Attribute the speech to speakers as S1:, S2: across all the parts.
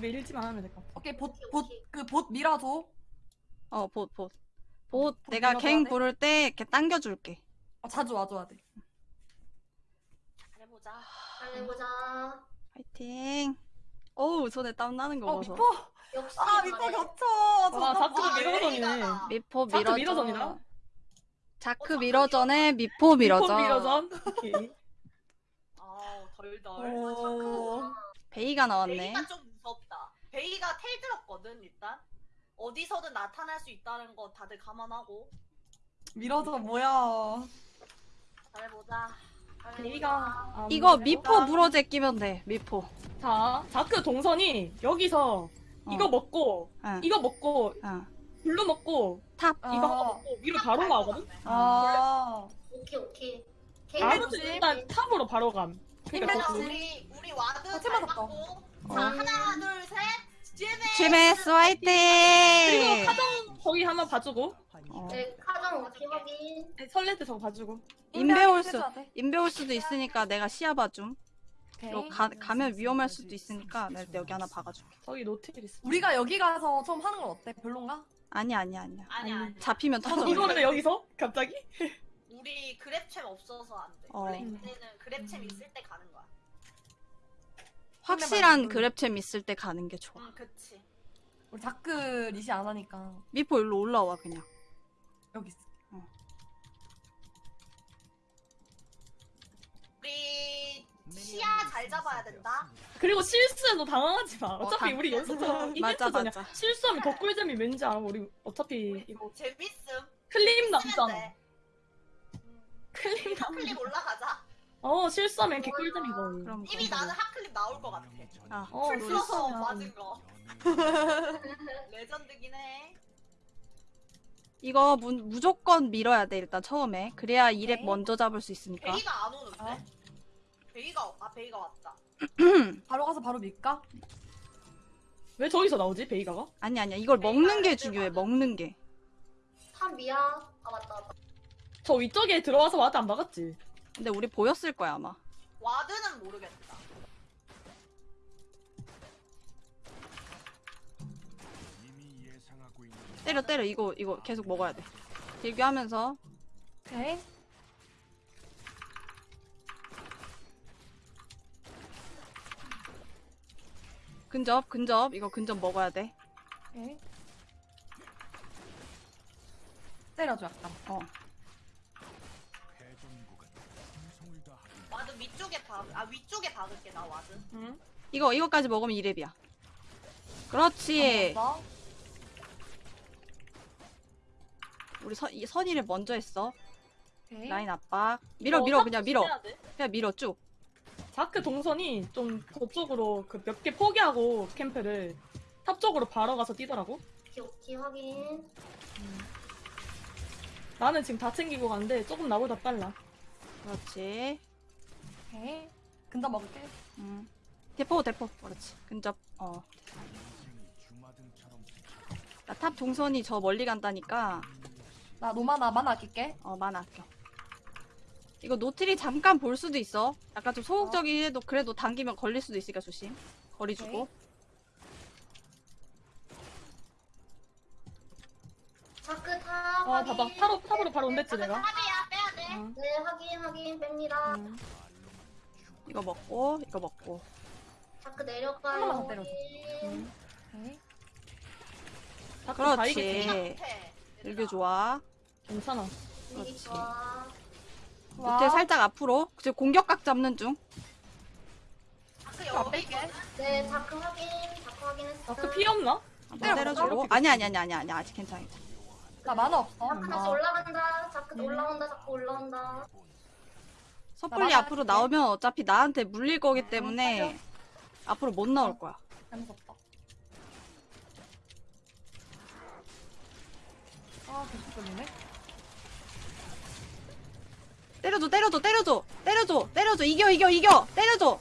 S1: 밀지만 하면 될 것 같아.
S2: 오케이 보보그 봇 밀어줘.
S3: 어, 봇, 봇. 봇,
S2: 봇
S3: 내가
S2: 밀어줘야
S3: 갱
S2: 돼?
S3: 부를 때 이렇게 당겨줄게.
S2: 아, 자주 와줘야 돼.
S4: 잘해보자.
S5: 잘해보자.
S3: 파이팅. 어우, 손에 땀 나는
S2: 거어
S3: 보소.
S2: 미포.
S5: 역시
S2: 아 미포. 겹쳐.
S1: 와,
S4: 아,
S1: 밀어서네.
S4: 레이가다.
S3: 미포
S1: 자크
S3: 밀어줘.
S1: 밀어전이다.
S3: 자크
S4: 어,
S3: 밀어전에 미포 밀어전.
S1: 미포 밀어전. 오케이.
S4: 아우 덜덜.
S2: 오.
S3: 베이가 나왔네.
S4: 베이가 좀. 베이가 텔 들었거든 일단. 어디서든 나타날 수 있다는 거 다들 감안하고
S2: 밀어줘 뭐야.
S4: 잘해보자. 잘해보자.
S1: 베이가 안
S3: 이거. 미포 물어제 끼면 돼, 미포.
S1: 자, 자크 동선이 여기서
S3: 어.
S1: 이거 먹고
S3: 응,
S1: 이거 먹고
S3: 응.
S1: blue 먹고
S3: top.
S2: 아.
S1: 이거 하나 먹고 위로 바로 나오거든.
S2: 아.
S5: 오케이 오케이.
S1: 아무튼
S2: 그치?
S1: 일단 top으로 바로 감. 그러니까
S4: 우리 우리 ward
S2: 어,
S4: 잘
S2: 맞았다.
S4: 맞고.
S3: 어.
S4: 자 하나 둘 셋. GMS.
S3: GMS
S1: 그리고
S3: 화이팅!
S1: 카정 거기 한번 봐주고
S3: 어.
S5: 네 카정 확인.
S1: 네, 설레 때 저거 봐주고.
S3: 인베 올 수,
S2: 해줘야 돼.
S3: 인베 올 수도 있으니까 내가 시야 봐줌. 그리고 가, 가면 위험할 수도 있으니까 내가 여기 하나 박아줄게.
S1: 저기 노틸러스.
S2: 우리가 여기 가서 처음 하는 건 어때? 별론가?
S3: 아니야, 아니야, 아니야.
S4: 아니야 아니야.
S3: 잡히면 터져.
S1: 이거를 여기서 갑자기?
S4: 우리 grab champ 없어서 안 돼.
S3: 어.
S4: 원래 이때는 grab champ 있을 때 가는 거야.
S3: 확실한 grab champ 있을 때 가는 게 좋아.
S4: 응 그치.
S2: 우리 자크 leash 안 하니까
S3: 미포 일로 올라와 그냥.
S2: 여기 있어.
S4: 우리 시야 잘 잡아야 된다.
S1: 그리고 실수해도 당황하지 마. 어차피
S3: 당-
S1: 우리 연습처럼
S3: 맞아,
S1: 이벤트잖아. 실수하면 더 꿀잼이 왠지 알아. 우리 어차피 이거
S4: 재밌음. 쓰면
S1: 남잖아. 클립 남.
S4: hot clip 올라가자.
S1: 어 실수하면 이렇게 꿀잼이거든.
S3: 그럼
S4: 이미. 나는 hot clip 나올 것 같아.
S3: 아,
S1: 어
S4: 플
S1: 실수하면.
S4: 맞은 거. 레전드긴 해.
S3: 이거 무, 무조건 밀어야 돼 일단 처음에. 그래야 이렙
S2: 네.
S3: 먼저 잡을 수 있으니까.
S4: 베이가 안 오는데?
S2: 어?
S4: 베이가 아 베이가 왔다.
S2: 바로 가서 바로 밀까?
S1: 왜 저기서 나오지 베이가가?
S3: 아니 아니야. 이걸 먹는 게 중요해. 먹는 게.
S5: top 미야. 아 맞다 맞다.
S1: 저 위쪽에 들어와서 ward 안 박았지.
S3: 근데 우리 보였을 거야 아마.
S4: ward는 모르겠다.
S3: 때려 때려 이거 이거 계속 먹어야 돼. 딜교하면서
S2: 오케이.
S3: 근접 근접 이거 근접 먹어야 돼.
S2: 오케이. 때려줘 약간.
S3: 어.
S4: 위쪽에 박, 아 위쪽에 박을게 나 ward.
S1: 응?
S3: 이거 이거까지 먹으면 이렙이야. 그렇지.
S2: 어,
S3: 우리 선 이- 선이를 먼저 했어.
S2: 오케이.
S3: 라인 압박. 밀어 밀어
S1: top
S3: 그냥 밀어. 그냥 밀어 쭉.
S1: 자크 동선이 좀 저쪽으로 그 몇 개 포기하고 캠프를 top 쪽으로 바로 가서 뛰더라고.
S5: 오케이 오케이 확인.
S1: 나는 지금 다 챙기고 가는데 조금 나보다 빨라.
S3: 그렇지.
S2: 오케이. 근접 먹을게.
S3: 음. 대포 대포. 그렇지. 근접. 어. 나 top 동선이 저 멀리 간다니까
S2: 나 no mana mana 아낄게.
S3: 어 mana 아껴. 이거 노틸이 잠깐 볼 수도 있어. 약간 좀 소극적이긴 해도 그래도 당기면 걸릴 수도 있으니까 조심. 거리 주고.
S5: 자크 top
S1: 아. 봐봐 top으로 top으로 바로 온댔지 내가.
S4: top이야 빼야 돼.
S1: 어.
S5: 네 확인 확인 뺍니다.
S1: 음.
S3: 이거 먹고 이거 먹고.
S5: 자크 내려가요.
S2: 더 때려줘.
S5: 확인.
S2: 오케이.
S1: 자크 다
S3: 그렇지.
S4: 못해.
S3: 딜교 좋아.
S1: 괜찮아.
S3: 그렇지. 노틸 살짝 앞으로. 지금 공격각 잡는 중.
S4: 자크
S2: 자,
S4: 여기
S2: 뺄게.
S5: 네 자크 확인. 자크 확인했어.
S1: 자크 피 없나?
S3: 한번
S2: 때려볼까?
S3: 때려주고. 아니 아니 아니 아니 아니 아직 괜찮아. 괜찮아.
S2: 나 만화 없어.
S5: 자크 다시
S3: 어.
S5: 올라간다. 자크
S2: 음.
S5: 올라온다. 자크 올라온다.
S3: 섣불리
S2: 맞아,
S3: 앞으로
S2: 맞아.
S3: 나오면 어차피 나한테 물릴 거기 때문에 앞으로 못 나올 거야.
S2: 재밌었다. 아 계속 걸리네.
S3: 때려줘 때려줘 때려줘 때려줘 때려줘 이겨 이겨 이겨 때려줘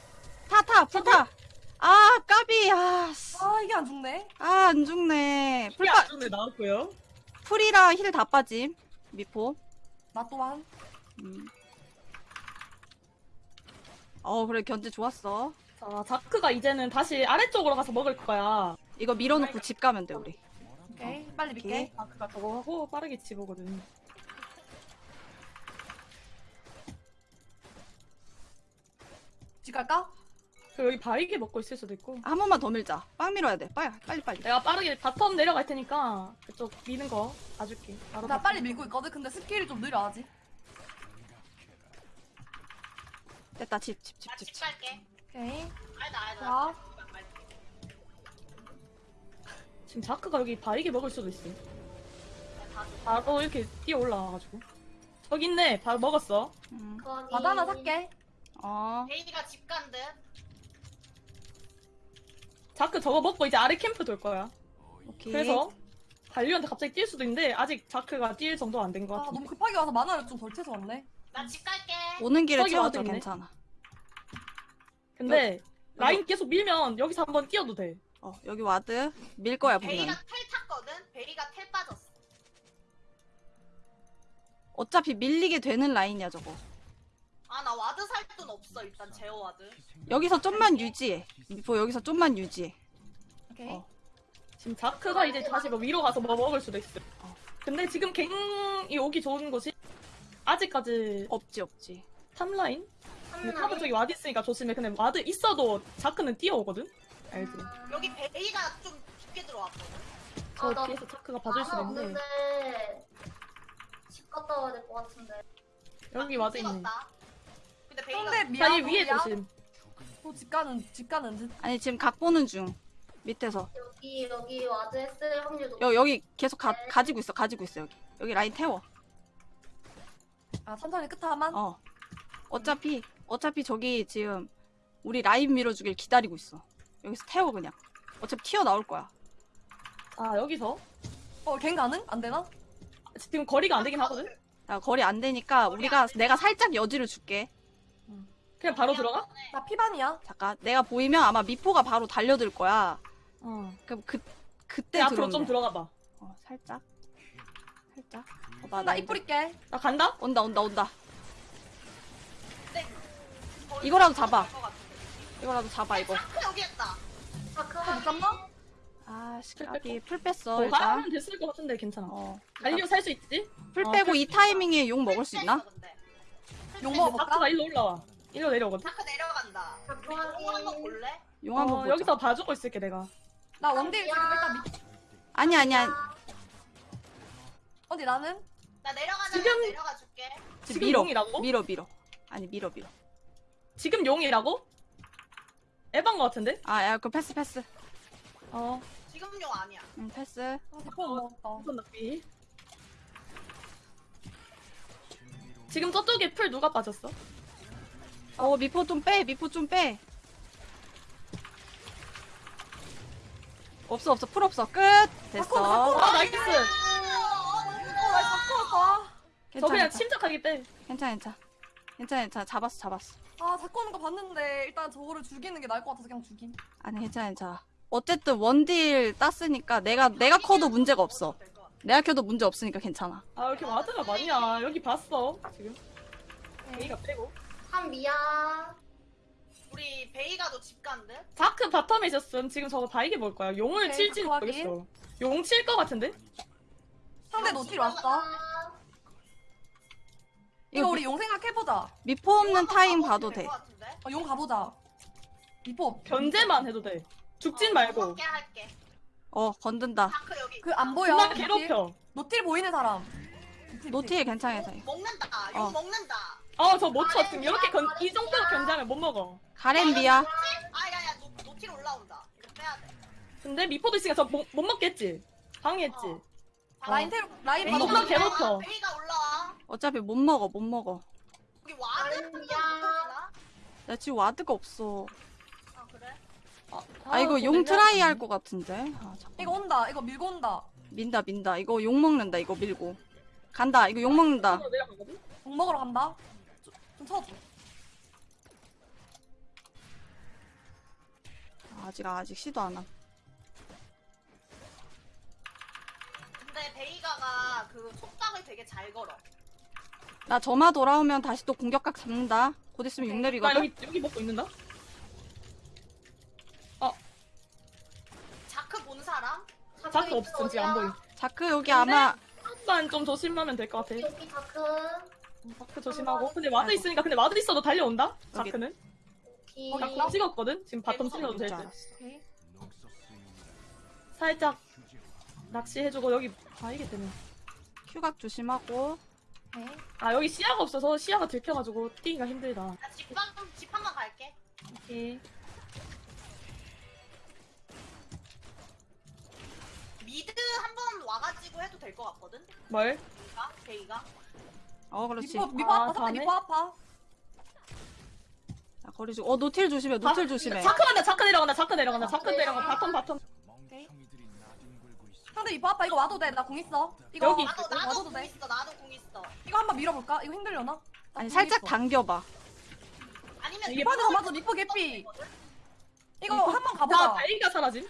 S3: 타타 풀타 아 까비 아안
S2: 아 이게 안 죽네.
S3: 죽네
S1: 풀
S3: 풀파
S1: 안에 나왔고요.
S3: 풀이라 힐다 빠짐 미포
S2: 나 또한.
S3: 음. 어 그래 견제 좋았어
S1: 자, 자크가 이제는 다시 아래쪽으로 가서 먹을 거야.
S3: 이거 밀어놓고 집 가면 돼 우리.
S2: 오케이. 빨리
S3: 오케이.
S2: 밀게.
S1: 자크가 저거 하고 빠르게 집 오거든.
S2: 집 갈까?
S1: 그 여기 바위게 먹고 있을 수도 있고.
S3: 한 번만 더 밀자. 빵 밀어야 돼. 빨리 빨리 빨리.
S1: 내가 빠르게 bottom 내려갈 테니까 그쪽 미는 거 봐줄게. 바로
S2: 나
S1: bottom.
S2: 빨리 밀고 있거든. 근데 스킬이 좀 느려 아직.
S3: 됐다 집
S4: 집집나집집
S3: 집.
S4: 갈게.
S2: 오케이.
S4: 알다.
S2: 자.
S1: 지금 자크가 여기 바위게 먹을 수도 있어.
S4: 다
S1: 바로 이렇게 뛰어 올라와가지고. 저기 있네. 바로 먹었어.
S3: 음.
S2: 하나 살게.
S3: 어.
S4: 베이가 집간 듯.
S1: 자크 저거 먹고 이제 아래 캠프 돌 거야.
S3: 오케이.
S1: 그래서 달리한테 갑자기 뛸 수도 있는데 아직 자크가 뛸 정도 안 된 것
S2: 아
S1: 같은데.
S2: 너무 급하게 와서 mana를 좀 덜 채서 왔네.
S4: 나 집 갈게.
S3: 오는 길에
S1: ward 있네.
S3: 괜찮아.
S1: 근데 라인 계속 밀면 여기서 한번 뛰어도 돼.
S3: 어 여기 ward 밀 거야 분명.
S4: 베이가 텔 탔거든. 베이가 텔 빠졌어.
S3: 어차피 밀리게 되는 라인이야 저거.
S4: 아 나 ward 살 돈 없어 일단 제어 ward.
S3: 여기서 좀만 유지해. 미포 여기서 좀만 유지해.
S2: 오케이.
S3: 어.
S1: 지금 자크가 이제 다시 뭐 위로 가서 뭐 먹을 수도 있어. 근데 지금 갱이 오기 좋은 곳이 아직까지
S3: 없지 없지.
S1: top line? 근데 top은 저기 ward 있으니까 조심해. 근데 ward 있어도 자크는 뛰어오거든? 알지?
S4: 여기 베이가 좀 깊게 들어왔거든.
S1: 저
S5: 아, 나
S1: 뒤에서 자크가 봐줄 수
S5: 아,
S1: 있는데
S5: 없는데 집 갔다 와야 될 것 같은데.
S1: 여기 ward 있네.
S4: 찍었다. 근데 베이가
S2: 상대 미야.
S1: 자기 위에 조심.
S2: 또집 가는 집 가는 듯.
S3: 아니 지금 각 보는 중. 밑에서.
S5: 여기 여기 ward 했을 확률도.
S3: 여 여기 계속 가, 가지고 있어 가지고 있어 여기. 여기 라인 태워.
S2: 아 천천히 끝 하만.
S3: 어. 어차피 어차피 저기 지금 우리 라인 밀어주길 기다리고 있어. 여기서 태워 그냥. 어차피 튀어 나올 거야.
S1: 아 여기서
S2: 어갱 가능? 안 되나?
S1: 지금 거리가 안 되긴 하거든?
S3: 야, 거리 안 되니까 우리가 내가 살짝 여지를 줄게.
S1: 그냥 바로 들어가?
S2: 나 피반이야.
S3: 잠깐. 내가 보이면 아마 미포가 바로 달려들 거야.
S1: 어.
S3: 그럼
S1: 그내
S3: 그때
S1: 앞으로
S3: 들어오면
S1: 좀
S3: 돼.
S1: 들어가 봐.
S3: 어, 살짝. 살짝. 어, 나,
S2: 나
S3: 이제-
S2: 뿌릴게.
S1: 나 간다?
S3: 온다 온다 온다. 이거라도 잡아.
S4: 같은데.
S3: 이거라도 잡아 이거.
S4: 자크 여기 있다.
S5: 자크
S2: 못
S5: 확인.
S2: 잡나?
S3: 아, 시각이 플 뺐어
S1: 어,
S3: 일단.
S1: 하면 됐을 것 같은데 괜찮아.
S3: 어.
S1: 달려 살수 있지?
S3: 플
S1: 어,
S3: 빼고
S1: 플-
S3: 이 타이밍에 용 먹을 수 있나?
S4: 근데
S2: 먹어볼까?
S1: 자크가 일로 올라와. 일로 내려오거든?
S4: 자크 내려간다. 우리 용 한번. 볼래?
S3: 용 한번
S1: 어,
S3: 보자.
S1: 여기서 봐주고 있을게 내가.
S2: 나 원딜 지금 일단 밑.
S3: 아니 아니야.
S2: 어디 나는?
S4: 나 내려가자.
S1: 지금-
S4: 내려가 줄게.
S1: 지금
S3: 밀어.
S1: 용이라고?
S3: 밀어 밀어. 아니 밀어 밀어.
S1: 지금 용이라고? 에반 것 같은데?
S3: 아, 야, 그 패스 패스.
S1: 어.
S4: 지금 용 아니야.
S3: 응, 패스.
S2: 아 먹었다.
S1: 우선 낚비. 지금 저쪽에 플 누가 빠졌어?
S3: 어, 미포 좀 빼. 미포 좀 빼. 없어 없어 플 없어 끝 됐어
S1: 아
S2: nice!
S1: 저
S3: 괜찮아
S1: 그냥
S3: 괜찮아
S1: 침착하게 빼.
S3: 괜찮아 괜찮아 괜찮아 괜찮아 잡았어 잡았어.
S2: 아 잡고 오는 거 봤는데 일단 저거를 죽이는 게 나을 것 같아서 그냥 죽임.
S3: 아니 괜찮아 괜찮아 어쨌든 원딜 땄으니까 내가 내가 커도 문제가 없어 내가 켜도 문제 없으니까 괜찮아
S1: 아 왜 이렇게 ward가 많냐? 여기 봤어 지금. 베이가 빼고.
S5: 한 미야.
S4: 우리 베이가 너 집 간대?
S1: 자크 bottom에 있었음. 지금 저거 바이게 볼 거야. 용을
S2: 오케이,
S1: 칠지
S2: 확인.
S1: 모르겠어. 용칠것 같은데?
S2: 상대 노틸 왔어.
S5: 아,
S2: 이거 우리 용 생각해보자.
S3: 미포 없는
S4: 용
S3: 타임 봐도 돼?
S2: 어, 용 가보자. 미포.
S1: 견제만 해도 돼. 죽진
S4: 어,
S1: 말고.
S4: 먹게 할게.
S3: 어 건든다
S4: 자크 여기.
S2: 그 안 보여. 노틸.
S1: 괴롭혀.
S2: 노틸 보이는 사람. 노틸,
S3: 괜찮아 괜찮아
S4: 먹는다.
S3: 어.
S4: 용 먹는다.
S1: 아 저 못 쳐. 지금 이렇게 견, 이 정도로 견제하면 못 먹어.
S3: 가렌비야
S4: 아야야 노, 노틸 올라온다. 이거 빼야 돼.
S1: 근데 미포도 있으니까 저 못 먹겠지. 방해했지.
S4: 어.
S2: 라인 테로 라인
S1: 베이가
S2: 봐도
S1: 존나
S2: 돼.
S1: 괴롭혀.
S4: 베이가 올라와.
S3: 어차피 못 먹어 못 먹어
S4: 여기 ward
S5: 아니야.
S3: 나 지금 ward가 없어
S4: 아 그래?
S3: 아 이거 용 try 할 것 같은데 아 잠깐
S2: 이거 온다. 이거 밀고 온다.
S3: 민다 민다 이거 욕 먹는다 이거 밀고 간다 이거 욕 먹는다
S1: 내려가거든?
S2: 용 먹으러 간다. 좀, 좀 쳐줘.
S3: 아직 아직 시도 안함
S4: 근데 베이가가 그 속박을 되게 잘 걸어.
S3: 나 점화 돌아오면 다시 또 공격각 잡는다. 곧 있으면 육 내리거든.
S1: 나 여기 여기 먹고 있는다. 어.
S4: 자크 본 사람?
S1: 자크 없음 지금 안보여
S3: 자크 여기 아마
S1: 한번 좀 조심하면 될 것 같아.
S5: 여기 자크.
S1: 음, 자크 조심하고. 근데 ward 있으니까 근데 ward 있어도 달려온다.
S3: 여기.
S1: 자크는. 어, 자크 찍었거든. 지금 bottom 찍어도
S2: 될지.
S1: 살짝 낚시해주고 여기 아 이게 되네.
S3: Q각 조심하고.
S2: 오케이.
S1: 아 여기 시야가 없어서 시야가 들켜가지고 뛰기가 힘들다.
S4: 나 집방 집 한번 갈게.
S1: 오케이.
S4: mid 한 번 와가지고 해도 될 것 같거든.
S1: 뭘?
S4: 베이가 베이가.
S3: 어 그렇지
S2: 미포 미포
S1: 아,
S2: 아파.
S1: 다네?
S2: 미포 아파.
S3: 자, 거리 주어 노틸 조심해 노틸 조심해
S1: 자크 간다. 자크 내려간다. 자크 내려간다. 자크 내려간다. bottom bottom.
S2: 상대 미포 아파. 이거 와도 돼. 나 궁 있어. 이거
S1: 여기.
S4: 나도 나도
S2: 와도
S4: 궁
S2: 돼.
S4: 있어. 나도 궁 있어.
S2: 이거 한번 밀어볼까? 이거 힘들려나? 나
S3: 아니
S2: 궁
S3: 살짝
S2: 있어.
S3: 당겨봐
S4: 아니면
S1: 이게
S2: 맞아 맞아 미포 개피. 이거 한번
S1: 자,
S2: 가보자.
S1: 베이가 사라짐.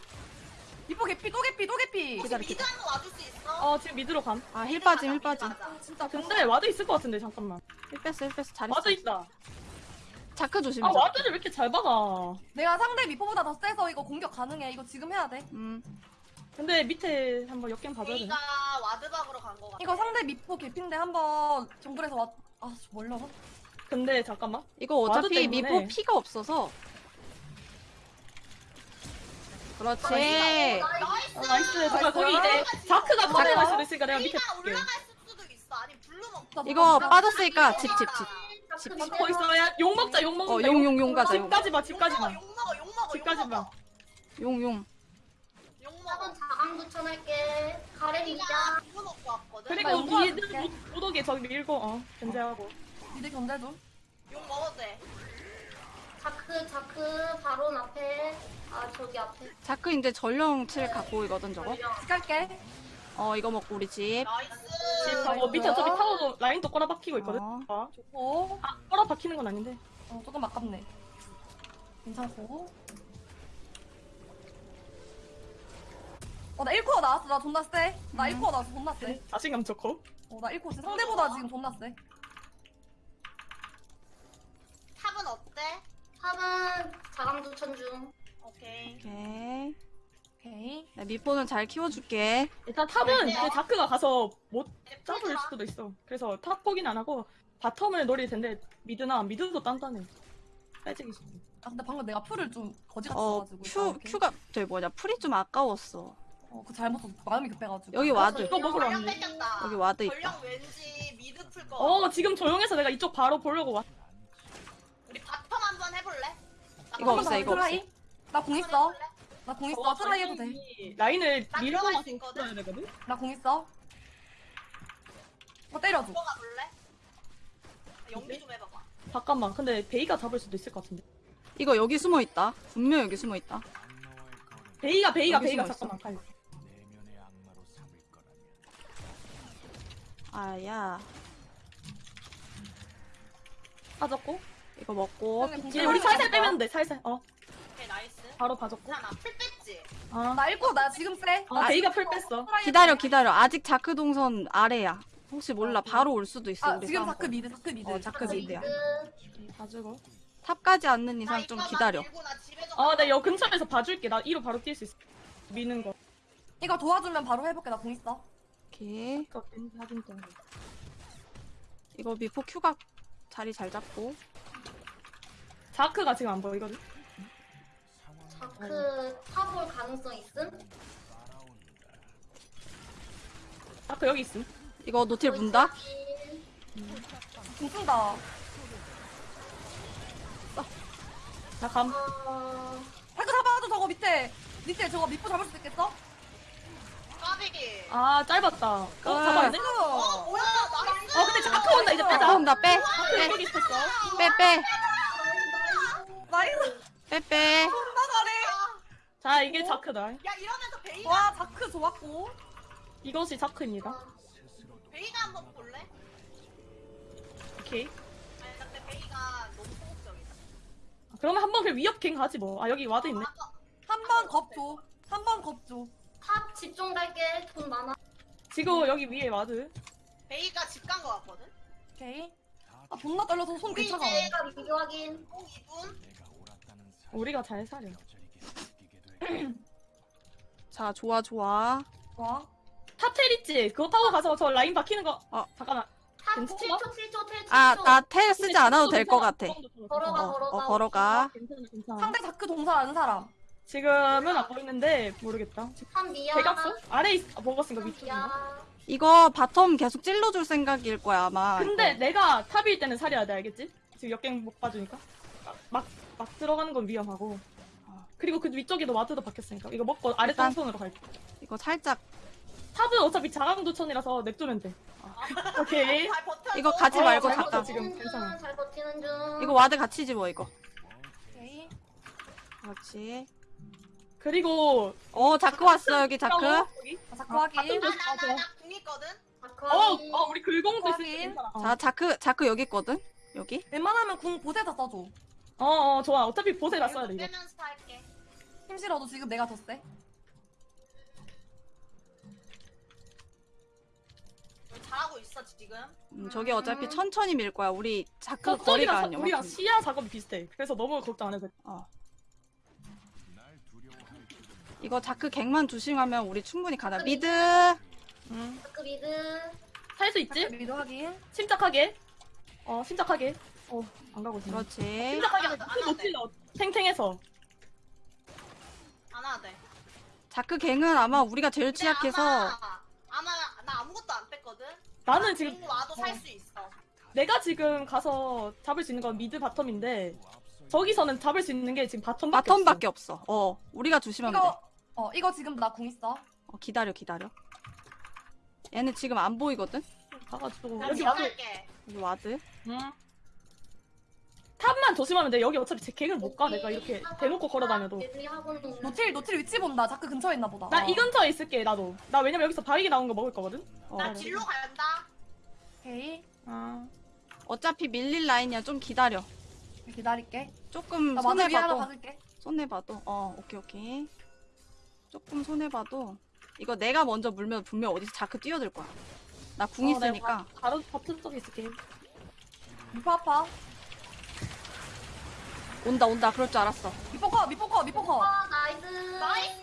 S2: 미포 개피 또 개피 또 개피.
S4: 혹시
S3: 기다려,
S4: mid 한번 와줄 수 있어?
S1: 어 지금 mid로 감.
S3: 아 heal 빠짐 heal 빠짐
S2: 아, 진짜
S1: 근데 ward 있을 것 같은데 잠깐만.
S3: heal 뺐어 heal 뺐어 잘했어
S1: ward 있다.
S3: 자크 조심해
S1: 아
S3: 자크.
S1: ward를 왜 이렇게 잘 박아?
S2: 내가 상대 미포보다 더 세서 이거 공격 가능해. 이거 지금 해야 돼.
S3: 음
S1: 근데 밑에 한번 역갱 봐줘야 되나?
S4: ward 박으러 간 거 같아.
S2: 이거 상대 미포 개피인데 한번 정글에서 와. 아, 저 멀려나?
S1: 근데 잠깐만.
S3: 이거
S1: ward
S3: 어차피
S1: 때문에.
S3: 미포 피가 없어서 그렇지
S4: nice.
S1: 어, nice. 잠깐 거기 이제 자크가 퍼내갈 수도 있으니까 내가 밑에 볼게.
S4: 올라갈 수도 있어. 아니 블루 먹.
S3: 이거 빠졌으니까 집 집집
S5: 자크
S1: 거 있어. 야 용 먹자. 용 먹자.
S3: 어, 용, 용, 용 가자, 용.
S1: 집까지 봐. 집까지 봐.
S4: 용 먹어. 용 먹어.
S1: 집까지
S4: 용 먹어.
S1: 봐.
S3: 용 용
S4: 용
S5: 한번
S4: 먹어.
S5: 자강 추천할게. 가렌
S4: 베이가
S5: 이자.
S4: 블루 먹고 왔거든.
S1: 그리고
S2: 용 도와줄게.
S1: mid 무더기 저기 밀고 어 견제하고.
S2: mid 견제 좀.
S4: 용 먹어도 돼.
S5: 자크 자크 바론 앞에. 아 저기 앞에.
S3: 자크 이제 전령 칠 갖고 있거든 저거
S2: 집 갈게.
S3: 어 이거 먹고 우리 집
S4: nice.
S1: 집 하고 밑에 어차피 타워도 라인도 꼬라 박히고 있거든.
S3: 어.
S1: 아,
S2: 오.
S1: 아 꼬라 박히는 건 아닌데.
S2: 어, 조금 아깝네. 괜찮고. 어, 나 1 core 나왔어. 나 존나 세. 나
S3: 음.
S2: 1 core 나왔어. 존나 세.
S1: 자신감 좋고.
S2: 어, 나 1 core 세. 상대보다 지금 존나 세.
S4: top은 어때?
S5: top은 자강 추천 중.
S4: 오케이.
S3: 오케이
S2: 오케이.
S3: 나 미포는 잘 키워줄게
S1: 일단 top은
S4: 네.
S1: 이제 자크가 가서 못 잡을
S4: 풀자.
S1: 수도 있어. 그래서 top 포기는 안 하고 바텀을 노릴 텐데 미드나 미드도 단단해. 빼지기 싫어.
S2: 아, 근데 방금 내가 풀을 좀 거지 같아
S3: 어
S2: 가지고.
S3: 큐 큐가 저기 뭐냐 풀이 좀 아까웠어
S2: 어, 그 잘못 썼어. 마음이 급해가지고.
S3: 여기 와드
S1: 이거 먹으러 왔네.
S3: 여기 와드 있다
S4: 전령 왠지 미드 풀 거.
S1: 어 지금 조용해서 내가 이쪽 바로 보려고 왔.
S4: 우리 바텀 한번 해볼래? 나
S3: 이거 없어, 이거
S2: 트라이? 나공
S4: 해볼래?
S2: 있어. 나 공 있어.
S1: 어,
S2: 트라이 해도 돼.
S1: 라인을
S4: 나
S1: 밀고
S4: 들어갈
S1: 나서
S4: 수 있거든?
S1: 풀어야 되거든.
S2: 나 공 있어. 어, 때려줘.
S4: 들어가 볼래? 연기 좀 해봐봐.
S1: 잠깐만. 근데 베이가 잡을 수도 있을 것 같은데.
S3: 이거 여기 숨어 있다 분명 여기 숨어 있다
S1: 베이가 베이가
S3: 여기
S1: 베이가
S3: 숨어 있어.
S1: 잠깐만.
S3: 아야
S1: 빠졌고.
S3: 이거 먹고
S1: 이제 우리 살살 빼면 돼. 살살. 어
S4: 오케이 nice.
S1: 바로 봐줬고.
S4: 괜찮아 플 뺐지?
S1: 아,
S2: 나 1 core 나 지금 세.
S1: 아
S2: 나
S1: 베이가 플 뺐어.
S3: 기다려. 기다려 아직 자크 동선 아래야 혹시 몰라 바로 올 수도 있어
S2: 아,
S3: 우리
S2: 지금
S3: 싸움
S2: 자크 미드, 자크 미드.
S3: 어, 자크 미드야.
S1: 봐주고.
S3: 탑까지 않는
S4: 나
S3: 이상 좀 기다려
S4: 밀고 나 집에 좀
S1: 아,
S4: 가자.
S1: 나여 근처에서 봐줄게. 나 2로 바로 뛸 수 있어. 미는 거.
S2: 이거 도와주면 바로 해볼게. 나 공 있어.
S3: 오케이
S1: 좀.
S3: 이거 미포 큐가 자리 잘 잡고
S1: 자크가 지금 안 보이거든.
S5: 자크 탑올 가능성 있음?
S1: 자크 여기 있음.
S3: 이거 노틸 문다
S2: 공 쓴다.
S1: 나 감.
S5: 어...
S2: 자크 잡아줘, 저거 밑에. 밑에 저거 밑보 잡을 수 있겠어?
S4: 까비.
S1: 아, 짧았다. 어, 잡아야 돼?
S4: 어 뭐야 나이스.
S1: 어, 근데 자크 온다. 이제
S3: 아,
S1: 빼자.
S3: 그럼 나빼
S1: 자크 여기 있었어.
S3: 빼빼
S2: 나이스.
S3: 빼 빼
S2: 존나 잘해.
S1: 자, 이게 자크다.
S4: 야 이러면서 베이가
S2: 와, 자크 좋았고.
S1: 이것이 자크입니다.
S4: 베이가 한번 볼래?
S1: 오케이.
S4: 아니 근데 베이가 너무 소극적이다.
S1: 그러면 한번 그 위협 갱 가지 뭐. 아, 여기 와드 있네.
S2: 한 번 겁 줘. 한 번 겁 줘.
S5: 탑 집중 갈게. 돈 많아.
S1: 지금 여기 위에 와드.
S4: 베이가 집 간 거 같거든.
S2: 오케이. 아, 존나 떨려서 손
S4: 우리
S2: 괜찮아.
S4: 이제
S5: 미디 확인.
S4: 공 2분.
S1: 우리가 잘 사려.
S3: 자, 좋아, 좋아.
S2: 좋아.
S1: 탑텔 있지? 그거 타고 가서 저 라인 박히는 거.
S3: 어.
S1: 잠깐만.
S5: 탑
S1: 괜찮아?
S5: 7초 7초 텔 7초.
S3: 아, 나 텔 쓰지 않아도 될 것 같아.
S5: 걸어가,
S3: 어,
S5: 걸어가.
S3: 어, 걸어가.
S1: 괜찮아, 괜찮아.
S2: 상대 자크 동사 아는 사람.
S1: 지금은 안 보이는데 모르겠다.
S5: 한 미야.
S1: 대각선? 아래 있, 아, 먹었으니까
S5: 한
S1: 위쪽인가?
S5: 미야.
S3: 이거 바텀 계속 찔러줄 생각일 거야, 아마.
S1: 근데
S3: 이거.
S1: 내가 탑일 때는 살해야 돼, 알겠지? 지금 역갱 못 봐주니까. 막, 막 들어가는 건 위험하고. 그리고 그 위쪽에도 와드도 박혔으니까. 이거 먹고 아래
S3: 일단-
S1: 땅손으로 갈게.
S3: 이거 살짝.
S1: 탑은 어차피 자강도천이라서 냅두면 돼. 오케이.
S4: 잘 버텨.
S3: 이거 가지
S1: 어,
S3: 말고
S1: 잘
S3: 잠깐.
S1: 버텨, 지금
S5: 버티는
S1: 괜찮아.
S5: 중, 잘 버티는 중.
S3: 이거 와드 같이 집어, 이거.
S2: 오케이.
S3: 그렇지.
S1: 그리고
S3: 어, 자크 왔어, 여기 자크.
S1: 여기.
S2: 자, 자크
S1: 아,
S2: 확인.
S1: 좀-
S4: 나나나궁 있거든.
S1: 어, 어, 우리. 괜찮아. 어.
S3: 자, 자크, 자크 여기 있거든? 여기?
S2: 웬만하면 궁 보세다 써줘.
S1: 어, 어, 좋아. 어차피 보세 났어야 돼, 이거.
S4: 빼면서 할게.
S2: 힘 실어도 지금 내가 더 세.
S4: 잘하고 있어 지금.
S3: 음, 저기 어차피
S2: 음.
S3: 천천히 밀 거야. 우리 자크
S1: 그
S3: 거리가 안
S1: 우리랑. 시야 작업이 비슷해. 그래서 너무 걱정 안 해도 돼.
S3: 어. 이거 자크 갱만 조심하면 우리 충분히 가나. 미드.
S1: 응.
S5: 자크 미드.
S1: 살 수 있지?
S2: 미드 확인.
S1: 침착하게. 어, 침착하게. 어, 안 가고 있어.
S3: 그렇지.
S1: 침착하게.
S4: 안
S1: 못. 찔러. 탱탱해서.
S4: 안 돼.
S3: 자크 갱은 아마 우리가 제일 취약해서
S4: 아마, 아마 나 아무것도 안 뺐거든.
S1: 나는 지금
S4: 궁 와도 살
S1: 어.
S4: 수 있어.
S1: 내가 지금 가서 잡을 수 있는 건 미드 바텀인데 저기서는 잡을 수 있는 게 지금 바텀밖에
S3: 바텀밖에 없어. 어, 우리가 조심하면 돼.
S2: 이거 어 이거 지금 나 궁 있어.
S3: 어, 기다려, 기다려. 얘는 지금 안 보이거든?
S1: 가가지고
S4: 나
S1: 여기 와도
S4: 지원할게.
S3: 여기 와드.
S1: 응. 탑만 조심하면 돼. 여기 어차피 제 갱을 못 가. 내가 이렇게 대놓고 걸어다녀도.
S2: 노틸 노틸 위치 본다. 자크 근처에 있나 보다.
S1: 나
S2: 어.
S1: 이 근처에 있을게 나도. 나 왜냐면 여기서 바위게 나온 거 먹을 거거든.
S3: 어.
S4: 나 딜로 간다.
S2: 오케이.
S1: 아.
S3: 어차피 밀릴 라인이야. 좀 기다려.
S2: 기다릴게.
S3: 조금
S2: 나 마늘 위 하나
S3: 손해봐도.
S2: 박을게.
S3: 손해 봐도. 어, 오케이, 오케이. 조금 손해봐도. 이거 내가 먼저 물면 분명 어디서 자크 뛰어들 거야. 나 궁
S1: 어,
S3: 있으니까.
S1: 내가 바로 버튼 쪽에 있을게.
S2: 미포 아파.
S3: 온다, 온다. 그럴 줄 알았어.
S2: 미포 커 미포 커 미포 커.
S5: 아 나이스.
S4: 나이스.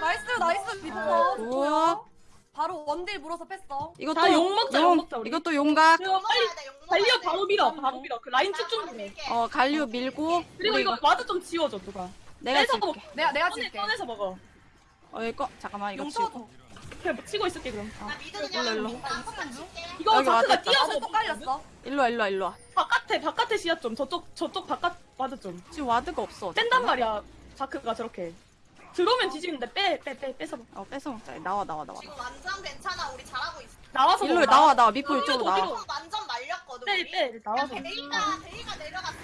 S2: 나이스 나이스 미포
S3: 아,
S2: 커. 좋고요. 바로 원딜 물어서 뺐어.
S3: 이것도
S1: 다 욕 먹자, 욕 먹자, 우리.
S3: 이것도 용각.
S1: 그리고 빨리
S4: 돼.
S1: 바로 밀어. 바로 밀어. 그 라인 해.
S4: 밀게.
S3: 어, 갈류 밀고.
S1: 그리고 이거 와드 좀 지워줘 누가.
S3: 내가
S1: 빼서
S3: 줄게.
S1: 먹어.
S2: 내가 내가
S1: 꺼내,
S2: 줄게.
S1: 꺼내서 먹어.
S3: 어, 이거 잠깐만 이거
S2: 용
S3: 치고.
S1: 그냥 뭐 치고 있을게 그럼. 어.
S4: 나 미드
S3: 일로,
S4: 그냥
S3: 일로.
S4: 한번만.
S1: 이거
S3: 여기 있다.
S1: 뛰어서
S2: 또 깔렸어.
S3: 일로 와, 일로 와, 일로 와.
S1: 바깥에 바깥에 시야 좀 저쪽 저쪽 바깥 와드 좀
S3: 지금 와드가 없어.
S1: 뺀단 말이야. 자크가 저렇게 들어오면 뒤지는데 빼 빼 빼 빼서 먹-
S3: 어, 뺏어 먹자. 나와, 나와, 나와.
S4: 지금 완전 괜찮아. 우리 잘하고 있어.
S1: 나와서
S3: 일로
S1: 먹어.
S3: 나와, 나와. 미포 이쪽으로 나와.
S4: 완전 말렸거든.
S1: 빼
S4: 우리.
S1: 빼 나와서.
S4: 베이가 베이가 내려갔어.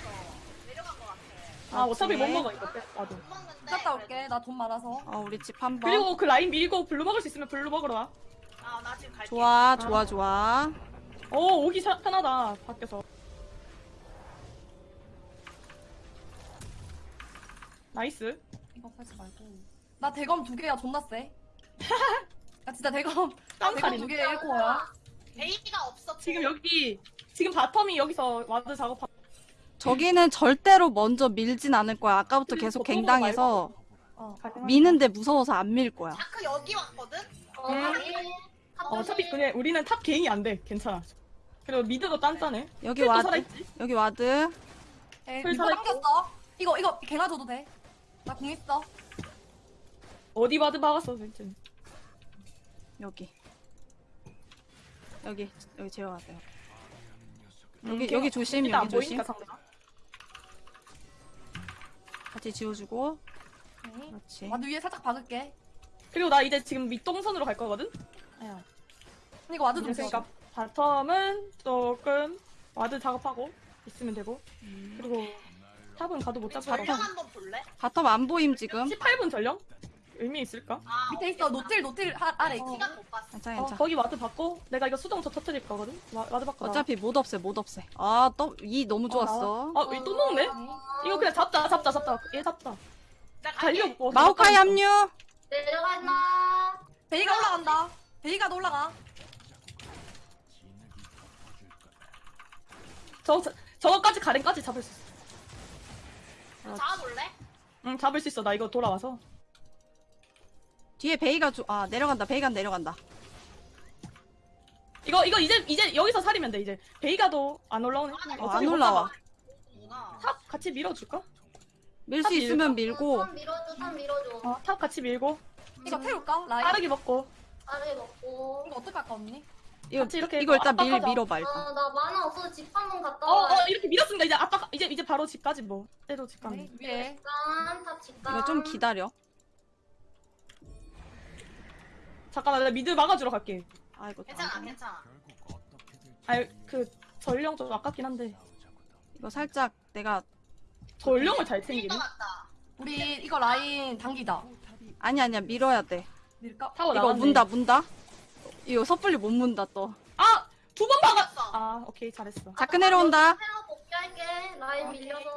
S4: 아
S1: 어차피 못
S3: 오케이.
S1: 먹어 이거
S4: 먹는데.
S2: 갔다 올게. 나 돈 많아서.
S3: 어, 우리 집 한 번.
S1: 그리고 그 라인 밀고 블루 먹을 수 있으면 블루 먹으러 와.
S4: 아 나 지금 갈게.
S3: 좋아, 좋아, 좋아.
S1: 어 오기 사- 편하다 밖에서. 나이스.
S2: 이거 팔지 말고. 나 대검 두 개야 존나 세. 나 진짜 대검 대검
S1: 깜칼이.
S2: 두 개에 1코어야.
S4: 베이가 없어.
S1: 지금 여기 지금 바텀이 여기서 와드 작업하.
S3: 저기는 절대로 먼저 밀진 않을 거야. 아까부터 계속 갱당해서
S2: 어.
S3: 미는데 무서워서 안 밀 거야.
S4: 자크 여기 왔거든.
S5: 어,
S1: 음. 어, 어차피 그냥 우리는 탑 개인이 안 돼. 괜찮아. 그리고 미드도 단단해.
S3: 여기
S1: 또
S3: 와드,
S1: 살아있지.
S3: 여기 와드.
S2: 에이,
S1: 풀
S2: 이거
S1: 살아있고.
S2: 당겼어. 이거 이거 갱아 줘도 돼. 나 공 있어.
S1: 어디 와드 박았어 진짜.
S3: 여기. 여기, 여기 제어 와드.
S1: 음,
S3: 여기, 여기 조심, 여기 조심.
S1: 보이니까 상대가.
S3: 같이 지워주고.
S2: 오케이.
S3: 그렇지.
S2: 와드 위에 살짝 박을게.
S1: 그리고 나 이제 지금 밑동선으로 갈 거거든. 아야.
S2: 이거 와드 좀
S1: 그러니까
S2: 줘.
S1: bottom은 조금 ward 작업하고 있으면 되고
S3: 음.
S1: 그리고 top은 가도 못
S4: 우리
S1: 잡고
S4: 전령 한번 볼래?
S3: bottom 안 보임, 지금.
S1: 18분 전령? 의미 있을까?
S4: 아
S2: 밑에 있어. 노틸 노틸 하, 아래 있지.
S4: 시간 못 봤어.
S3: 괜찮아,
S1: 어,
S3: 괜찮아.
S1: 거기 ward 박고 내가 이거 수정 저 터뜨릴 거거든. 와, ward 박고 나.
S3: 어차피 못 없애, 못 없애. 아, 또, 이 너무 좋았어.
S1: 아, 또 먹네? 이거 그냥 잡자, 잡자, 잡자. 얘 잡자.
S4: 나
S1: 달려.
S4: 갈게.
S1: 뭐,
S3: 마오카이 합류!
S5: 내려간다.
S2: 베이가 올라간다. 베이가도 올라가.
S1: 저, 저 저거까지 가렌까지 잡을 수 있어.
S4: 잡아볼래?
S1: 응, 잡을 수 있어. 나 이거 돌아와서.
S3: 뒤에 베이가 주... 아 내려간다 베이가 내려간다
S1: 이거 이거 이제 이제 여기서 사리면 돼 이제 베이가도 안 올라오네.
S3: 어,
S1: 어차피 안못
S3: 올라와.
S1: top 같이 밀어줄까?
S3: 밀 수
S1: top
S3: 있으면 밀고
S5: top 밀어줘 탑 밀어줘
S1: 어, 탑 같이 밀고
S2: 이거 태울까? 라인?
S1: 빠르게 먹고.
S5: 아래 먹고
S2: 이거 어떻게 할까 언니?
S3: 이거
S1: 같이 이렇게
S3: 이거 일단 밀
S1: 압박하자.
S3: 밀어봐 일단
S5: 아나 만화 없어서 집한 번 갔다
S1: 어, 와어 이렇게 밀었습니다. 이제 아빠 이제 이제 바로 집까지 뭐. 때도 집 가면.
S2: 네, 위에
S5: 집간 탑 집간
S3: 이거 좀 기다려
S1: 잠깐만 나 미드 막아주러 갈게.
S3: 아이고
S4: 괜찮아
S3: 안 되네.
S4: 괜찮아.
S1: 아그 전령 좀 아깝긴 한데
S3: 이거 살짝 내가
S1: 전령을 잘 챙기네.
S2: 우리 이거 라인 당기자
S3: 아니 아니야 밀어야 돼
S2: 밀까?
S1: 타고
S3: 이거
S1: 나갔네.
S3: 문다 문다 이거 섣불리 못 문다 또
S1: 아 두 번 막아.
S4: 막았어.
S1: 아 오케이 잘했어.
S3: 자크 내려온다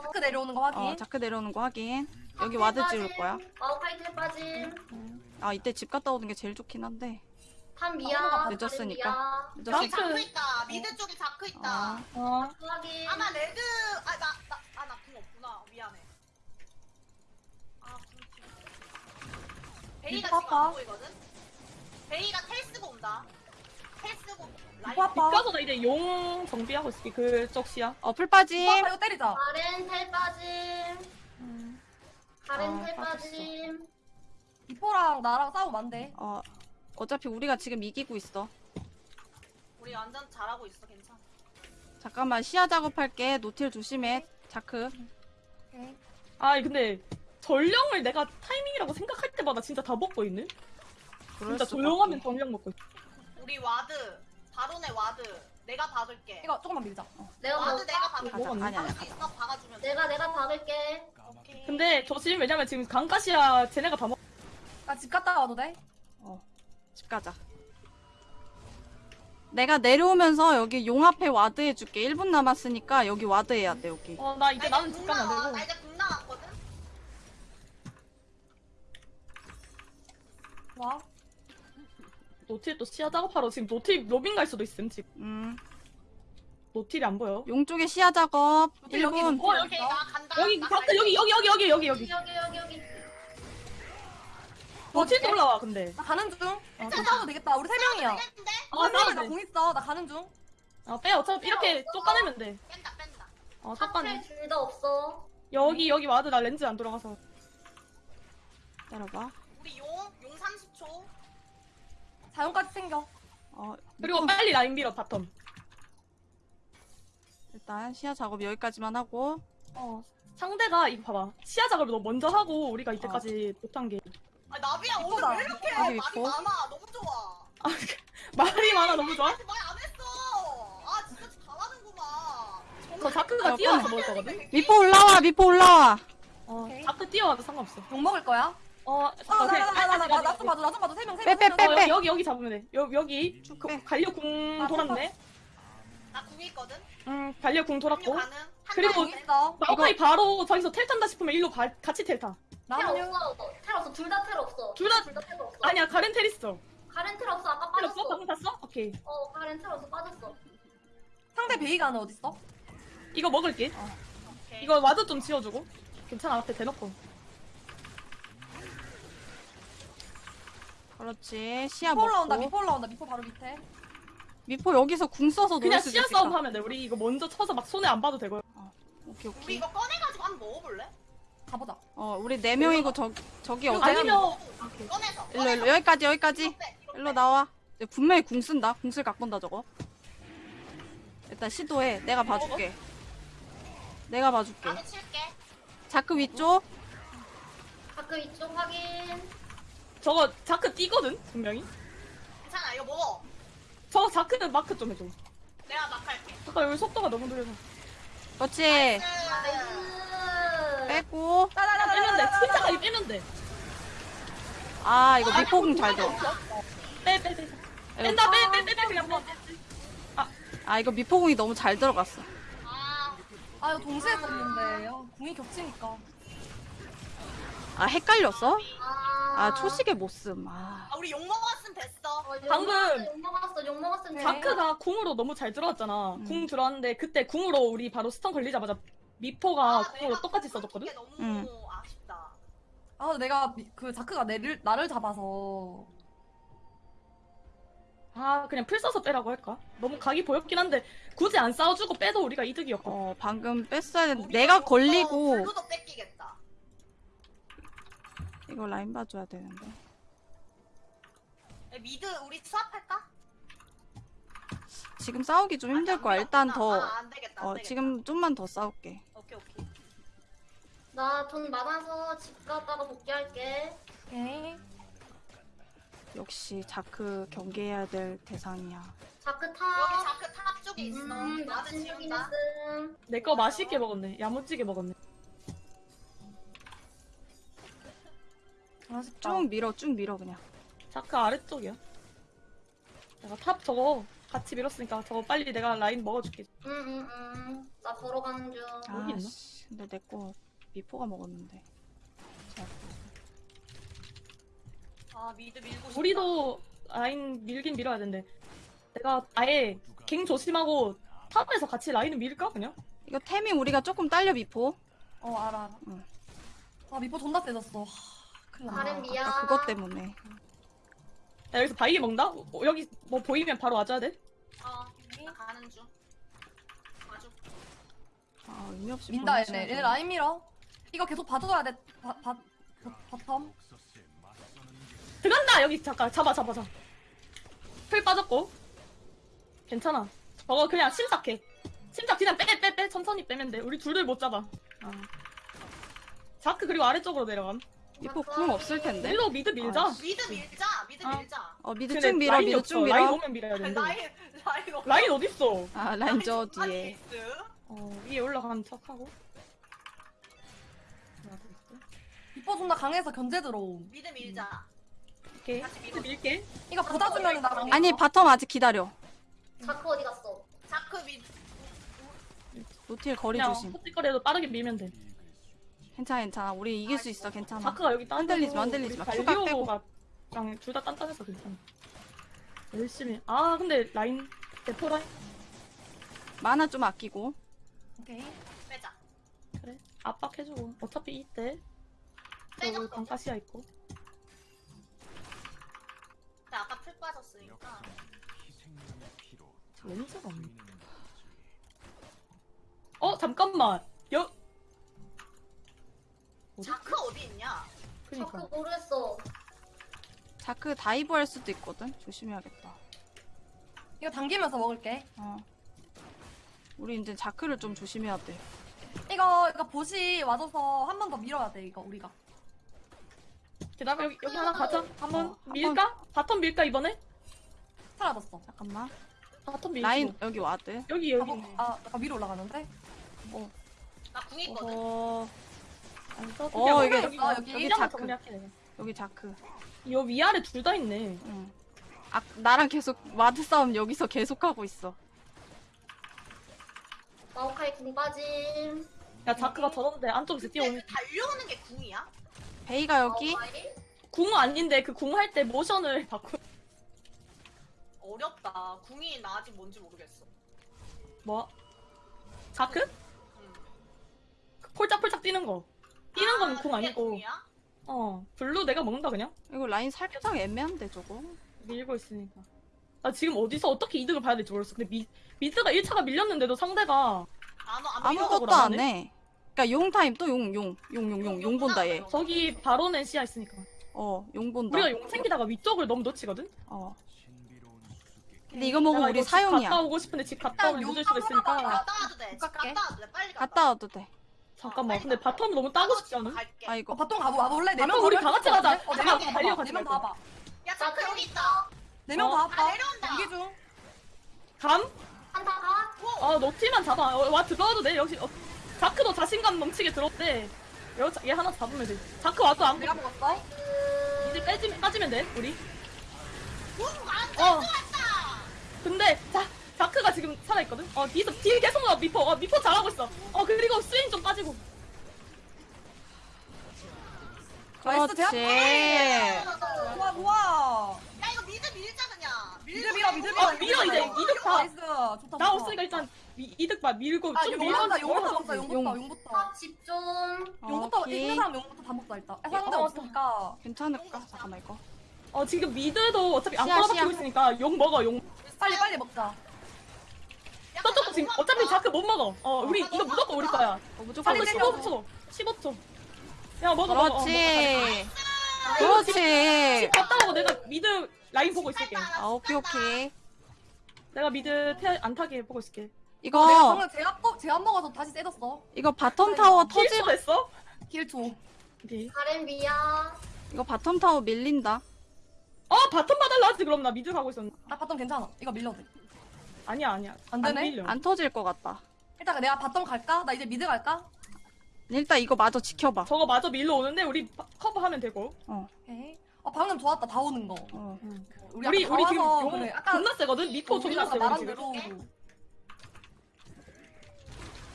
S2: 자크 내려오는 거 확인
S3: 어 자크 내려오는 거 확인 여기 ward 찍을 거야
S5: 마오카이 텔 빠짐
S3: 아 이때 집 갔다 오는 게 제일 좋긴 한데
S5: top MIA
S2: 아,
S3: 늦었으니까.
S4: 여기
S3: 늦었으니까
S4: 자크 있다. 미드 쪽에 자크 있다.
S3: 아,
S1: 어
S5: 확인
S4: 아마 레드 아나나아나궁 없구나. 미안해. 아, 지금. 베이가 지금. 안 보이거든. 베이가 텔 쓰고 온다. 텔 쓰고 라인.
S2: 이거 아파
S1: 가서 나 이제 용 정비하고 있을게 그쪽 시야.
S3: 어 풀 빠짐
S2: 이거 때리자
S5: 가렌 텔 빠짐 가렌
S3: 아,
S5: 텔. 빠짐
S2: 이포랑 나랑 싸우면 안 돼
S3: 어 어차피 우리가 지금 이기고 있어
S4: 우리 완전 잘하고 있어. 괜찮아.
S3: 잠깐만 시야 작업할게 노틸 조심해 자크
S2: 오케이
S1: 아 근데 전령을 내가 타이밍이라고 생각할 때마다 진짜 다 먹고 있네.
S3: 그럴
S1: 진짜 조용하면. 전령 먹고 있어.
S4: 우리 와드 바론의 와드 내가 박을게.
S2: 이거 조금만 밀자
S5: 내가 ward?
S4: 내가 박을게.
S3: 가자
S1: 먹었네.
S3: 아니 아니
S4: 박을 수 있어? 박아주면 돼.
S5: 내가 내가 박을게
S4: 오케이.
S1: 근데 조심 왜냐면 지금 강가시야 쟤네가 다 먹.
S2: 나집 갔다 와도 돼?
S3: 집 가자 내가 내려오면서 여기 용 앞에 ward 해줄게 1분 남았으니까 여기 ward 해야 돼 여기
S1: 어 나 이제
S4: 나
S1: 나는
S4: 이제 집궁
S1: 가면
S4: 나와. 안나
S1: 되고.
S4: 이제 궁 나왔거든.
S2: 와
S1: 노틸 또 시야 작업하러 지금 노틸 로밍 갈 수도 있음 지금.
S3: 음,
S1: 노틸이 안 보여.
S3: 용 쪽에 시야 작업
S2: 노틸 여기
S3: 1분
S2: 노틸
S4: 오케이 나 간다.
S1: 여기
S4: 나 갈게.
S1: 여기 여기 여기 여기 여기 여기.
S5: 여기 여기 여기
S1: 노틸도 올라와 근데.
S2: 나 가는 중
S1: 어,
S2: 좀 싸워도 되겠다 우리 세 명이야?
S1: 어,
S2: 어,
S1: 싸우면 돼.
S2: 나 궁 있어 나 가는 중
S1: 어, 빼 어차피 이렇게 쫓아내면 돼.
S4: 뺀다 뺀다.
S1: 어, 쫓아내.
S5: top텔 둘다 없어
S1: 여기 여기 ward 나 렌즈 안 들어가서.
S3: 기다려봐
S4: 우리 용, 용 30초.
S2: 자연까지 챙겨
S3: 어,
S1: 그리고
S3: 음,
S1: 빨리 라인 밀어 bottom.
S3: 일단 시야 작업 여기까지만 하고
S1: 어. 상대가 이거 봐봐. 시야 작업을 너 먼저 하고 우리가 이때까지 못한 게.
S4: 아 나비야 오늘. 왜 이렇게
S3: 여기
S4: 말이
S3: 있고.
S4: 많아? 너무 좋아.
S1: 아, 말이 많아 너무 좋아.
S4: 아직 말안 했어. 아 진짜 잘하는구만.
S1: 저 자크가
S3: 어,
S1: 뛰어와서
S3: 꺼내.
S1: 먹을 거거든.
S3: 미포 올라와 미포 올라와
S1: 어. 자크 뛰어와도 상관없어.
S2: 욕 먹을 거야?
S1: 어,
S2: 어나나 나 나 나 좀 봐줘 나좀 봐줘 세명
S3: 빼,
S2: 세명
S3: 빼, 빼,
S1: 어,
S3: 빼.
S1: 여기 여기 잡으면 돼. 여, 여기 그,
S3: 빼.
S1: 갈려 궁
S2: 아,
S1: 돌았네.
S4: 나 궁이 있거든.
S1: 음, 갈려
S4: 궁궁
S1: 돌았고. 그리고 마오카이 바로 저기서 텔 탄다 싶으면 일로 가, 같이 텔 타.
S5: 텔
S2: 나는
S5: 없어 텔 없어 둘 다 텔 없어
S1: 둘 다-
S5: 둘다 텔 없어
S1: 아니야, 가렌 텔 있어.
S5: 가렌 텔 없어 아까
S1: 텔 없어?
S5: 빠졌어
S1: 방금 탔어? 오케이.
S5: 어 가렌 텔 없어 빠졌어
S2: 상대 베이가는 어딨어?
S1: 이거 먹을게.
S4: 오케이.
S1: 이거 ward 좀 지워주고. 괜찮아, 앞에 대놓고.
S3: 그렇지. 시야
S2: 미포 올라온다
S3: 먹고
S2: 미포 올라온다. 미포 바로 밑에.
S3: 미포 여기서 궁 써서
S1: 그냥
S3: 노릴 수도
S1: 시야
S3: 있으니까
S1: 싸움 하면 돼. 우리 이거 먼저 쳐서 막 손에 안 봐도 되고요.
S3: 오케이
S4: 우리
S3: 오케이.
S4: 이거 꺼내가지고 한번 먹어볼래?
S2: 가보자.
S3: 어 우리 네 명이고 저, 저기 어디
S1: 아니면
S4: 오케이. 꺼내서.
S3: 일로 일로 여기까지 여기까지.
S4: 이거 빼, 이거
S3: 일로
S4: 빼.
S3: 나와. 분명히 궁 쓴다. 궁쓸 갖고 온다 저거. 일단 시도해. 내가 봐줄게. 내가 봐줄게.
S4: 나도 칠게.
S3: 자크 위쪽.
S5: 가끔 이쪽 확인
S1: 저거 자크 뛰거든, 분명히.
S4: 괜찮아 이거 먹어.
S1: 저거 자크 마크 좀 해줘.
S4: 내가 막 할게.
S1: 잠깐 여기 속도가 너무 느려서.
S3: 그렇지 빼고
S1: 빼면 돼. 침착하게 빼면 돼.
S3: 아 이거 미포 궁잘 들어
S1: 빼, 빼, 빼. 뺀다, 빼, 빼, 빼, 빼, 그냥 빼.
S3: 아 이거 미포 궁이 너무 잘 들어갔어
S4: 아
S2: 아 이거 동시에 썼는데 아, 궁이 겹치니까
S3: 아 헷갈렸어?
S5: 아,
S3: 아 초시계 못씀 아
S4: 아, 우리 용 먹었으면 됐어.
S5: 어, 용
S1: 방금-
S5: 먹었어, 용 먹었어 용 먹었으면
S2: 네.
S1: 자크가 궁으로 너무 잘 들어왔잖아.
S3: 음.
S1: 궁 들어왔는데 그때 궁으로 우리 바로 stun 걸리자마자 미포가
S4: 아,
S1: 궁으로
S4: 내가
S1: 똑같이 써줬거든?
S4: 너무
S3: 응.
S4: 아쉽다.
S2: 아 내가 미- 그 자크가 내를 나를 잡아서
S1: 아 그냥 플 써서 빼라고 할까? 너무 각이 보였긴 한데 굳이 안 싸워주고 빼도 우리가 이득이었거든.
S3: 어 방금 뺐어야 되는데 내가 걸리고
S4: blue도 뺏기겠다.
S3: 이거 라인 봐줘야 되는데
S4: 야, mid 우리 swap할까?
S3: 지금 싸우기 좀 힘들 거야 일단 더
S4: 아, 안 되겠다. 안
S3: 어,
S4: 되겠다.
S3: 지금 좀만 더 싸울게
S4: 오케이 오케이.
S5: 나 돈 많아서 집 갔다가 복귀할게.
S2: 오케이
S3: 역시 자크 경계해야 될 대상이야
S5: 자크
S4: 여기
S5: 타.
S4: 자크 top 쪽에 있어.
S5: 음,
S4: 지운다.
S5: 했음.
S1: 내거 맛있게 먹었네. 야무지게 먹었네.
S2: 아쉽다
S3: 쭉 밀어 쭉 밀어 그냥
S1: 자크 아래쪽이야. 내가 top 저거 같이 밀었으니까 저거 빨리 내가 라인 먹어줄게.
S5: 응, 응, 응. 나 걸어가는 중.
S1: 여기 있나?
S3: 아씨 근데 내 거 미포가 먹었는데 자,
S4: 아 mid 밀고 싶다.
S1: 우리도 라인 밀긴 밀어야 되는데 내가 아예 갱 조심하고 top에서 같이 라인을 밀까 그냥?
S3: 이거 템이 우리가 조금 딸려 미포
S2: 어 알아 알아
S3: 응.
S2: 아 미포 존나 세졌어
S5: 가렌 미아.
S3: 아까 그것 때문에.
S1: 나 여기서 바위게 먹는다? 어, 여기 뭐 보이면 바로 와줘야 돼?
S4: 어, 나 가는 중. 아주.
S3: 아 의미 없이
S2: 민다 얘네.
S3: 돼.
S2: 얘네 라인 밀어. 이거 계속 봐줘야 돼. 바, 바, 바, bottom.
S1: 들어간다! 여기 잠깐 잡아 잡아 잡아. 플 빠졌고. 괜찮아. 저거 그냥 침착해. 침착 그냥 빼 빼 빼. 천천히 빼면 돼. 우리 둘들 못 잡아. 아. 자크 그리고 아래쪽으로 내려감
S3: 미포 궁 없을 텐데
S1: mid 밀자
S3: 아,
S4: mid 밀자. mid
S1: 아.
S4: 밀자.
S3: 어
S1: mid
S3: 쭉 밀어
S1: mid.
S3: 쭉
S1: 라인
S3: 밀어
S1: 오면 밀어야 되는데
S4: 라인 라인 없어.
S1: 라인 어딨어
S3: 아 라인 저 뒤에.
S1: 어 위에 올라가는 척하고
S2: 미포 존나 강해서 견제 들어옴
S4: mid 밀자.
S1: 오케이 미드 밀게
S2: 이거 보다 주면 나랑
S3: 아니 바텀 아직 기다려
S5: 자크 어디 갔어?
S4: 자크 미드.
S3: 노틸 거리
S1: 그냥
S3: 조심
S1: 호찌거리도 빠르게 밀면 돼
S3: 괜찮아 괜찮아 우리 이길 수 있어 괜찮아
S1: 자크가 여기 딴
S3: 흔들리지 마, 흔들리지 마. 추가 빼고.
S1: 랑둘다 단단해서 괜찮아 열심히 아 근데 라인 대포 라인
S3: 만화 좀 아끼고
S2: 오케이
S4: 빼자.
S1: 그래 압박해주고 어차피 이때 저기. 방가시아 있고
S4: 나 아까 플 빠졌으니까.
S1: 렌즈가 없네 어 잠깐만 여?
S4: 자크 어디 있냐?
S1: 그니까.
S5: 자크 모르겠어.
S3: 자크 dive 할 수도 있거든? 조심해야겠다.
S2: 이거 당기면서 먹을게.
S3: 어. 우리 이제 자크를 좀 조심해야 돼.
S2: 이거 이거 보시 와줘서 한 번 더 밀어야 돼 이거 우리가.
S1: 기다려 여기, 여기 하나 가자. 한번.
S3: 어, 한
S1: 밀까? 바텀 밀까 이번에?
S2: 사라졌어.
S3: 잠깐만.
S1: 바텀 밀고
S3: 라인 여기 와드.
S1: 여기
S2: 아,
S1: 여기.
S2: 뭐, 아 약간 위로 올라가는데?
S4: 나궁 있거든.
S3: 어
S1: 안 써도
S3: 어, 이게-
S1: 여기
S2: 어,
S1: 여기
S2: 여기
S1: 이름만
S3: 자크.
S1: 정리할게
S3: 여기 자크
S1: 요 위아래 둘 다 있네
S3: 응. 아 나랑 계속 와드 싸움 여기서 계속 하고 있어
S5: 마오카이 궁 빠짐.
S1: 야 자크가 저런데 안쪽에서
S4: 근데
S1: 뛰어오는
S4: 그 달려오는 게 궁이야?
S3: 베이가 여기
S5: 마오카이?
S1: 궁 아닌데 그 궁 할 때 모션을 바꾸
S4: 어렵다. 궁이 나 아직 뭔지 모르겠어.
S1: 뭐? 자크?
S4: 음.
S1: 폴짝폴짝 뛰는 거 뛰는 건
S4: 아,
S1: 아니고? 어 blue 내가 먹는다 그냥
S3: 이거 라인 살짝 애매한데 저거
S1: 밀고 있으니까 나 지금 어디서 어떻게 이득을 봐야 될지 모르겠어 근데 미, mid가 1차가 밀렸는데도 상대가
S4: 안, 안
S3: 아무것도 안 해. 그러니까 용 타임 또 용 용 용 용 용 용 본다 얘.
S1: 저기 바론에 시야 있으니까
S3: 어 용 본다.
S1: 우리가 용 챙기다가 위쪽을 너무 놓치거든?
S3: 어. 근데 이거 먹으면 우리 사용이야.
S1: 갔다 오고 싶은데 집 갔다 오면 늦을
S2: 용
S1: 수도 있으니까
S4: 갔다 와도 돼. 갔다 와도 돼. 빨리. 갔다
S3: 와도 돼.
S1: 잠깐만
S4: 어,
S1: 근데 bottom 너무 따고 싶지 않아?
S4: 갈게.
S3: 아 이거
S2: 어 bottom 가보 와볼래? 네명
S1: 우리 다 같이 가자.
S2: 어,
S1: 다
S2: 네명
S1: 같이
S2: 다
S1: 달려 가지
S2: 네명. 봐봐
S4: 야 여기 있다.
S2: 네명
S1: 어.
S4: 다아
S2: 봐봐
S4: 내려온다.
S2: 연기 중
S1: 감?
S5: 한타 가?
S1: 어 노티만 잡아 어, 와 들어와도 돼 역시 어, 자크도 자신감 넘치게 들었대 여기 얘 하나 잡으면 돼 자크 와도 안
S2: 내가 먹었어
S5: 그...
S1: 이제 빼지, 빠지면 돼 우리
S4: 궁안
S1: 어
S4: 왔다.
S1: 근데 자 자크가 지금 살아있거든? 어 뒤에서 뒤에 계속 나 미포 어 미포 잘하고 있어. 어 그리고 스윙 좀 빠지고.
S2: nice 제압
S3: 그렇지.
S2: 좋아 좋아.
S4: 야 이거 mid 밀자 그냥.
S2: mid 밀어 mid 밀어.
S1: 어 밀어 이제. 이득
S2: nice. 좋다 좋다.
S1: 없으니까 일단 미, 이득 봐. 밀고
S2: 아
S1: 좀
S2: 용부터
S1: 밀면서
S2: 용부터 용부터
S3: 용.
S2: 용부터
S5: top 집중.
S2: 용부터
S3: 오케이.
S2: 이기는 사람 용부터 다 먹자 일단. 상대
S1: 어,
S2: 없으니까.
S3: 괜찮을까? 잠깐만 이거.
S1: 어 지금 mid도 어차피 안
S3: 시야,
S1: 걸어박히고
S3: 시야.
S1: 있으니까 용 먹어 용.
S2: 빨리 빨리 먹자
S1: 저쪽도 지금 어차피 자크 못 먹어 어 우리 이거 무조건 우리 거야
S3: 어, 무조건
S2: 빨리
S1: 저거
S2: 내려.
S1: 15초 15초 야 먹어 먹어 어,
S3: 그렇지.
S1: 먹어.
S3: 그렇지.
S1: 갔다 오고 내가 mid 라인 보고 있을게
S3: 아 오케이 오케이.
S1: 내가 mid 태, 안 타게 보고 있을게
S2: 내가
S3: 이거
S2: 방금 제압 먹- 제압 먹어서 다시 세졌어
S3: 이거 bottom 타워 터지.
S1: 됐어?
S2: 길초
S1: 오케이
S5: 가렌 미아.
S3: 이거 bottom 타워 밀린다.
S1: 어 bottom 받을라 하지 그럼 나 mid 가고 있었는데
S2: 나 bottom 괜찮아 이거 밀려도 돼
S1: 아니야 아니야
S2: 안 되네?
S1: 밀려
S3: 안 터질 것 같다.
S2: 일단 내가 바텀 갈까? 나 이제 미드 갈까?
S3: 일단 이거 마저 지켜봐.
S1: 저거 마저 밀러 오는데 우리 바- 커버하면 되고
S2: 오케이 어 방금 좋았다 다 오는 거
S3: 어.
S2: 우리
S1: 우리
S2: 아까
S1: 우리
S2: 다
S1: 지금
S2: 와서
S1: 용
S2: 그래 아까
S1: 존나 세거든 미포
S2: 우리
S1: 존나
S2: 아까
S1: 세거든 지금
S2: 대로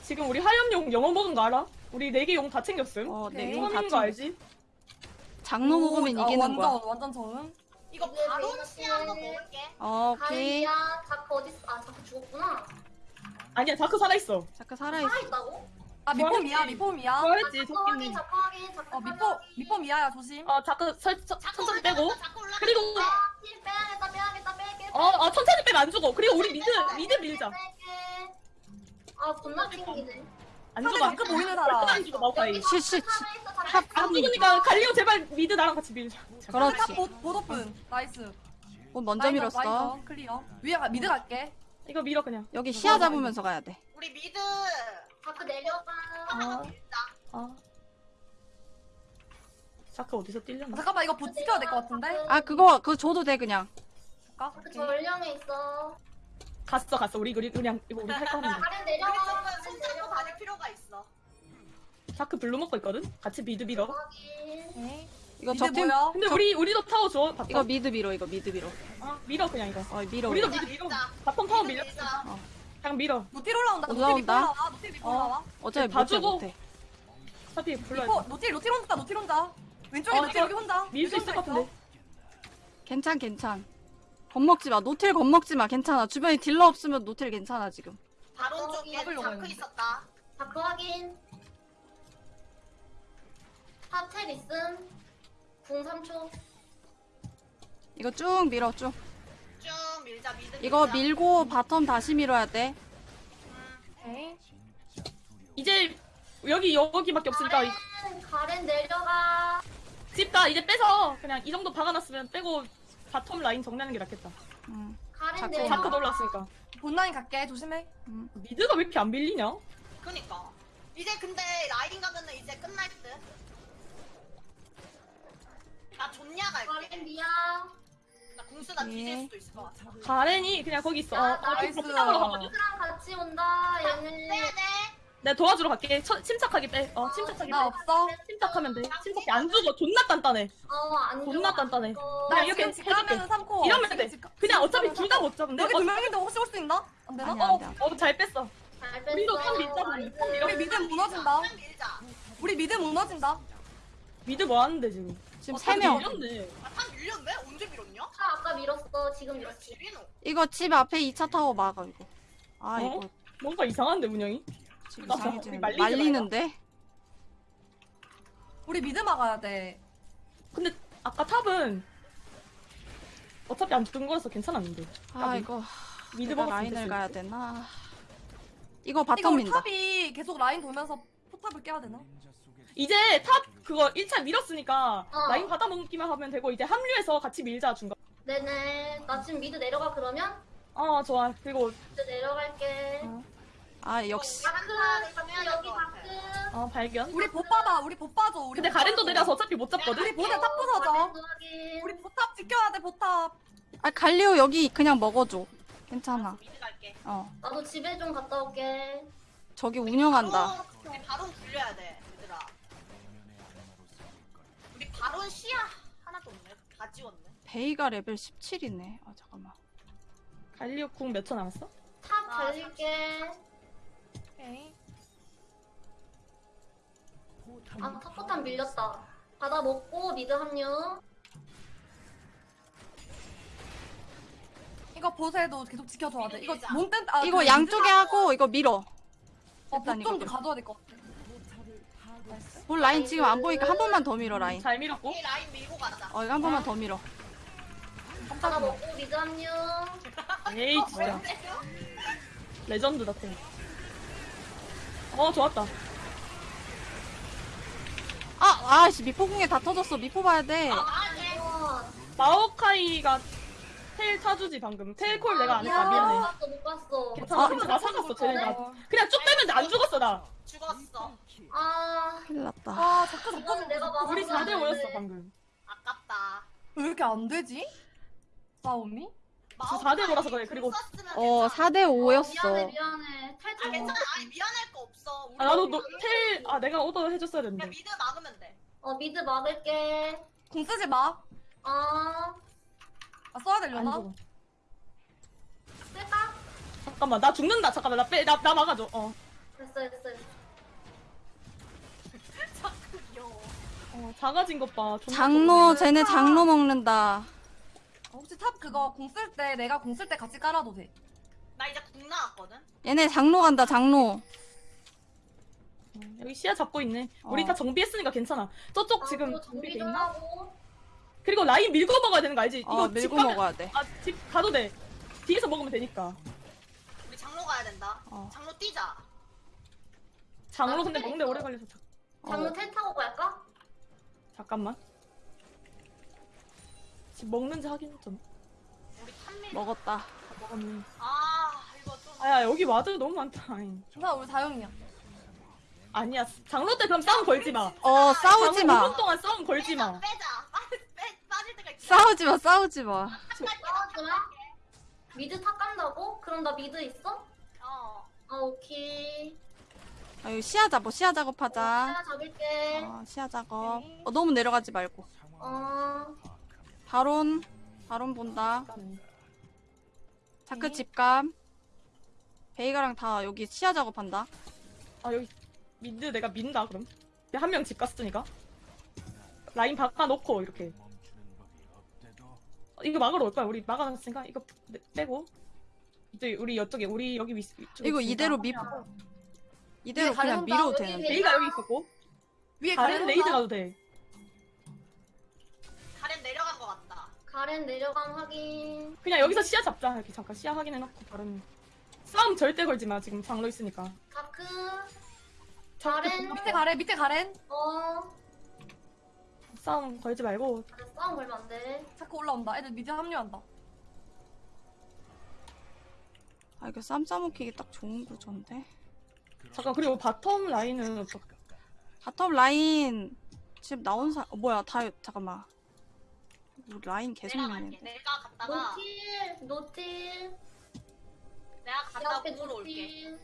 S1: 지금 우리 하염용 영어 먹은 거 알아? 우리 네 개 용 다 챙겼음
S3: 어,
S2: 오케이.
S3: 내용다
S1: 처음인 거. 알지?
S3: 장로 먹으면
S2: 오, 아,
S3: 이기는
S2: 완전,
S3: 거야.
S2: 완전 처음
S4: 이거
S5: 내가
S4: 시 한번
S5: 때-
S4: 먹을게.
S3: 어,
S5: 가렌
S3: 오케이.
S5: 자크 어디 있어? 아 자크 죽었구나.
S1: 아니야 자크 살아있어
S3: 잠깐 살아있어.
S5: 살아있다고?
S2: 아 미포미야
S1: 좋아했지.
S2: 미포미야
S1: 좋아했지
S5: 자크 확인
S1: 토끼님
S5: 자크 확인 자크
S2: 어 미포 미포미야야 조심
S1: 어 자크 설, 천- 천천히 빼고
S4: 자꾸.
S1: 그리고
S5: 힐 빼야겠다 빼야겠다 빼게.
S1: 어, 어 천천히 빼면 안 죽어 그리고 우리 미드 미드 밀자
S5: 아 존나 튕기네.
S1: 안
S2: 상대
S1: 죽어
S2: 자크 보이는 사람.
S1: 안 죽어 마우카이
S3: 시, 시, 시.
S1: 탑안 죽으니까 갈리오 제발 미드 나랑 같이 밀자.
S3: 그렇지.
S2: 탑 보- 보도픈. 나이스.
S3: 어, 먼저
S2: 라인
S3: 밀었어.
S2: 라인 클리어. 위에 가- 미드 갈게.
S1: 이거 밀어 그냥.
S3: 여기 시야 잡으면서 가야 돼.
S4: 우리 미드
S5: 자크 내려가.
S1: 어. 아 자크 어디서
S2: 아,
S1: 뛸려나?
S2: 잠깐만 이거 보 지켜야 될 것 같은데?
S3: 아, 그거, 그거 줘도 돼, 그냥.
S2: 잠깐
S5: 자크 전령에 있어.
S1: 갔어 갔어 우리 우리 그냥 이거 우리 할
S5: 가렌
S4: 우리
S5: 내려가.
S4: 손잡고. 다닐 필요가 있어.
S1: 자크 blue 먹고 있거든 같이 mid 밀어
S5: 확인.
S2: 오케이.
S3: 이거
S2: mid
S3: 적팀,
S2: 뭐야
S1: 근데 우리 우리도 타워 줘 bottom
S3: 이거 mid 밀어, 이거 mid 밀어.
S1: 어, 밀어 그냥 이거
S3: 어, 밀어.
S1: 우리도
S3: 우리.
S1: mid 밀어
S4: 밀자.
S1: bottom 타워 밀려
S4: 밀자.
S1: 그냥 밀어
S2: 노틸 올라온다 노틸
S3: 올라온다.
S2: 밑으로 올라와 노틸 밑으로
S1: 어.
S2: 올라와
S3: 어차피
S1: 다
S3: 못해,
S1: 주고.
S3: 못해.
S1: 어차피
S2: 리포
S1: 돼
S2: 노틸 노틸 혼자 노틸 혼자 왼쪽에
S1: 어,
S2: 노틸
S1: 이거
S2: 여기 혼자
S1: 밀 수 있을 것 같은데
S3: 괜찮, 괜찮. 겁먹지 마. 노틸 겁먹지 마. 괜찮아. 주변에 딜러 없으면 노틸 괜찮아, 지금.
S4: 바론 쪽에
S2: 잡으려고
S4: 자크
S2: 했는데.
S4: 있었다.
S5: 자크 확인. top tel 있음. 궁 3초.
S3: 이거 쭉 밀어, 쭉.
S4: 쭉 밀자 mid.
S3: 이거
S4: 밀자.
S3: 밀고 bottom 다시 밀어야 돼.
S4: 음,
S2: 오케이
S1: 이제 여기 여기밖에 없으니까 이-
S5: 가렌, 가렌 내려가.
S1: 집다 이제 빼서 그냥 이 정도 박아놨으면 빼고 bottom 라인 정리하는 게 낫겠다
S3: 음.
S5: 내려가.
S1: 자크도 올랐으니까
S2: bot라인 갈게 조심해
S1: mid가 왜 이렇게 안 밀리냐?
S4: 그니까. 이제 근데 라이딩 가면은 이제 끝날 듯. 나 존냐 갈게.
S5: 가렌 MIA.
S4: 나 궁수나
S3: 네.
S4: 뒤질 수도 있을 것 같아.
S1: 가렌이 그냥 거기 있어 어, 어, nice.
S5: 랑 같이 온다. 얘는.
S4: 빼야 돼.
S1: 내가 도와주러 갈게 쳐, 침착하게 빼 어 침착하게
S2: 나
S1: 빼
S2: 없어
S1: 침착하면 돼 침착해 안 죽어 존나 단단해
S5: 어, 안
S1: 존나. 단단해
S5: 어,
S2: 나
S1: 그냥 이렇게
S2: 집
S1: 해줄게.
S2: 가면은 삼코
S1: 이러면 돼 그냥 어차피 둘 다 못 잡는데
S2: 여기 두 명인데 혹시 올 수 있나? 안 되나?
S3: 아니야,
S2: 어,
S3: 안 돼.
S1: 어, 잘 뺐어
S5: 잘 뺐어.
S1: 우리도 top 밀자, 우리. top 밀어.
S2: 우리 mid 무너진다
S4: 밀자.
S2: 우리 mid 무너진다
S1: mid 뭐 하는데 지금
S3: 지금
S1: 어,
S3: 세 명.
S1: 밀렸네
S4: 아, top 밀렸네? 언제 밀었냐?
S5: 아, 아까 밀었어. 지금 밀었지.
S4: 지리노.
S3: 이거 집 앞에 2차 타워 막아, 이거. 아,
S1: 어?
S3: 이거
S1: 뭔가 이상한데 운영이
S3: 지금
S1: 나
S3: 이상해지는
S1: 우리 말리지
S3: 말리는데?
S2: 우리 mid 막아야 돼
S1: 근데 아까 top은 어차피 안 죽은 거라서 괜찮았는데
S3: 아, 이거.
S1: mid
S3: 내가
S1: 먹었으면
S3: 라인을 가야
S1: 듯.
S3: 되나? 이거
S2: 이거
S3: bottom
S2: 우리
S3: 민다.
S2: top이 계속 라인 돌면서 포탑을 깨야 되나?
S1: 이제 top 그거 1차 밀었으니까
S5: 어.
S1: 라인 받아먹기만 하면 되고 이제 합류해서 같이 밀자 중간
S5: 네네. 나 지금 mid 내려가 그러면?
S1: 어 좋아 그리고
S5: mid 내려갈게.
S3: 어. 아, 역시.
S1: 어 발견
S2: 우리 못 받아 우리 못 봐줘 우리
S1: 근데
S2: 못
S1: 가렌도. 내려서 어차피 못 잡거든
S2: 우리 보내 top 부서져. 우리 포탑 지켜야 돼 포탑
S3: 아, 갈리오 여기 그냥 먹어줘. 괜찮아. 어.
S5: 나도 집에 좀 갔다 올게.
S3: 저기 운영한다.
S4: 바로, 우리 바론 굴려야 돼, 얘들아. 우리 바론 시야 하나도 없네. 다 지웠네.
S3: 베이가 레벨 17이네. 아, 잠깐만.
S1: 갈리오 궁 몇 초 남았어?
S5: 탑
S4: 아,
S5: 달릴게.
S2: 오케이
S5: 아, 탑포탄 밀렸다. 받아 먹고 미드 합류.
S2: 이거 보세도 계속 지켜줘야 돼. 이거
S4: 밀자.
S2: 몸 땐, 아,
S3: 이거
S2: 그
S3: 양쪽에 하고 이거 밀어.
S2: 어,
S3: 일단 이거
S2: 보좀도
S3: 밀어.
S2: 가져야 될 것 같아.
S3: 볼 라인 지금 안 보이니까 한 번만 더 밀어 라인.
S1: 잘 밀었고.
S4: 이 라인 밀고 가자.
S3: 어 이거 한 번만 더 밀어.
S5: 하나 먹고 미드 합류.
S1: 에이 진짜 레전드다 템. 어 좋았다.
S3: 아 아씨 미포궁에 다 터졌어. 미포 봐야 돼.
S5: 우와.
S1: 마오카이가 텔 타주지 방금. 텔콜 내가 안 했다
S5: 못
S1: 미안해.
S5: 봤어, 못 봤어.
S1: 괜찮아 괜찮아 나 살았어 쟤네 나 그냥 쭉 빼면 안 죽었어 나.
S4: 죽었어.
S5: 아,
S3: 큰일 났다.
S2: 아,
S5: 이거는
S2: 자꾸
S5: 내가
S1: 우리 4대
S5: 안
S1: 5였어
S5: 돼.
S1: 방금.
S4: 아깝다.
S2: 왜 이렇게 안 되지? 싸움이?
S1: 저 4대 5라서 그래, 그리고-
S3: 어 4대
S5: 어,
S3: 5였어.
S5: 미안해, 미안해.
S4: 아
S5: 탈출.
S4: 괜찮아. 아니 미안할 거 없어. 우리
S1: 아 나도
S4: 우리
S1: tel아 내가 오더 해줬어야
S4: 그냥
S1: 됐는데.
S4: mid 막으면 돼.
S5: 어, mid 막을게.
S2: 궁 쓰지 마.
S5: 아,
S2: 아, 써야
S1: 안
S2: 되려나?
S1: 죽어.
S5: 쓸까?
S1: 잠깐만 나 죽는다 잠깐만 나 빼 나 나 막아줘. 어.
S5: 됐어, 됐어. 됐어.
S4: 자크 귀여워.
S1: 어 작아진 것 봐. 존나
S3: 장로. 쟤네 장로 먹는다.
S2: 아, 혹시 top 그거 궁 쓸 때 내가 궁 쓸 때 같이 깔아도 돼.
S4: 나 이제 궁 나왔거든.
S3: 얘네 장로 간다 장로.
S1: 어, 여기 시야 잡고 있네. 우리
S3: 어.
S1: 다 정비했으니까 괜찮아. 저쪽
S5: 아,
S1: 지금
S5: 또
S1: 정비 돼
S5: 정비 좀
S1: 있나?
S5: 하고.
S1: 그리고 라인 밀고 먹어야 되는 거 알지?
S3: 어
S1: 이거
S3: 밀고
S1: 집 가면-
S3: 먹어야 돼.
S1: 아, 집 가도 돼. 뒤에서 먹으면 되니까.
S4: 우리 장로 가야 된다.
S3: 어.
S4: 장로 뛰자.
S1: 장로
S5: 아,
S1: 근데 먹는데. 오래 걸려서 자,
S5: 장로
S3: 어.
S5: tel 타고 갈까?
S1: 잠깐만. 집 먹는지 확인 좀.
S4: 우리 top 밀.
S3: 먹었다.
S1: 다 먹었네.
S4: 아 이거 좀.
S1: 아야 여기 ward 너무 많다.
S2: 괜찮아, 우리 다영이야.
S1: 아니야. 장로 때 그럼 싸움 걸지 마.
S3: 어 싸우지 마.
S1: 5분 동안 싸움 걸지 마.
S4: 빼자. 빠질, 빼, 빠질 때가 있어.
S3: 싸우지 마 싸우지 마.
S5: 싸우지 마. mid top 간다고? 그럼 나 mid 있어?
S4: 어.
S5: 아, 오케이.
S3: 아 여기 시야 잡어 시야 작업하자.
S5: 하나 잡을게.
S3: 어 시야 작업. 어 너무 내려가지 말고.
S5: 어,
S3: 바론 바론 본다. 자크
S2: 네.
S3: 집감. 베이가랑 다 여기 시야 작업한다.
S1: 아 여기 미드 내가 민다 그럼. 한 명 집 갔으니까. 라인 바꿔놓고 이렇게. 어, 이거 막으러 올 거야. 우리 막아놨으니까 이거 빼- 빼고. 이제 우리 이쪽에 우리 여기 위
S3: 이거. 이대로 미 이대로 그냥. 밀어도
S5: 여기
S3: 되는데.
S1: 레이가 여기 있었고
S2: 위에
S1: 다른? 레이드 가도 돼.
S4: 가렌
S5: 내려감 확인.
S1: 그냥 여기서 시야 잡자. 이렇게 잠깐 시야 확인해놓고 다른 싸움 절대 걸지 마. 지금 장로 있으니까.
S5: 자크.
S1: 자크
S5: 가렌.
S2: 밑에 가래, 밑에 가렌.
S5: 어,
S1: 싸움 걸지 말고
S5: 싸움 걸면 안 돼.
S2: 자크 올라온다. 애들 mid 합류한다.
S3: 아 이거 쌈 싸먹히기 딱 좋은 구조인데.
S1: 잠깐 그리고 bottom 라인은 어떡
S3: bottom 라인 지금 나온 사 어, 뭐야 다 잠깐만. 우리 라인 계속
S4: 내가 갔다가
S5: 노틸, 노틸.
S4: 내가 갔다가
S5: 옆에
S4: 궁으로 올게.
S5: 노틸.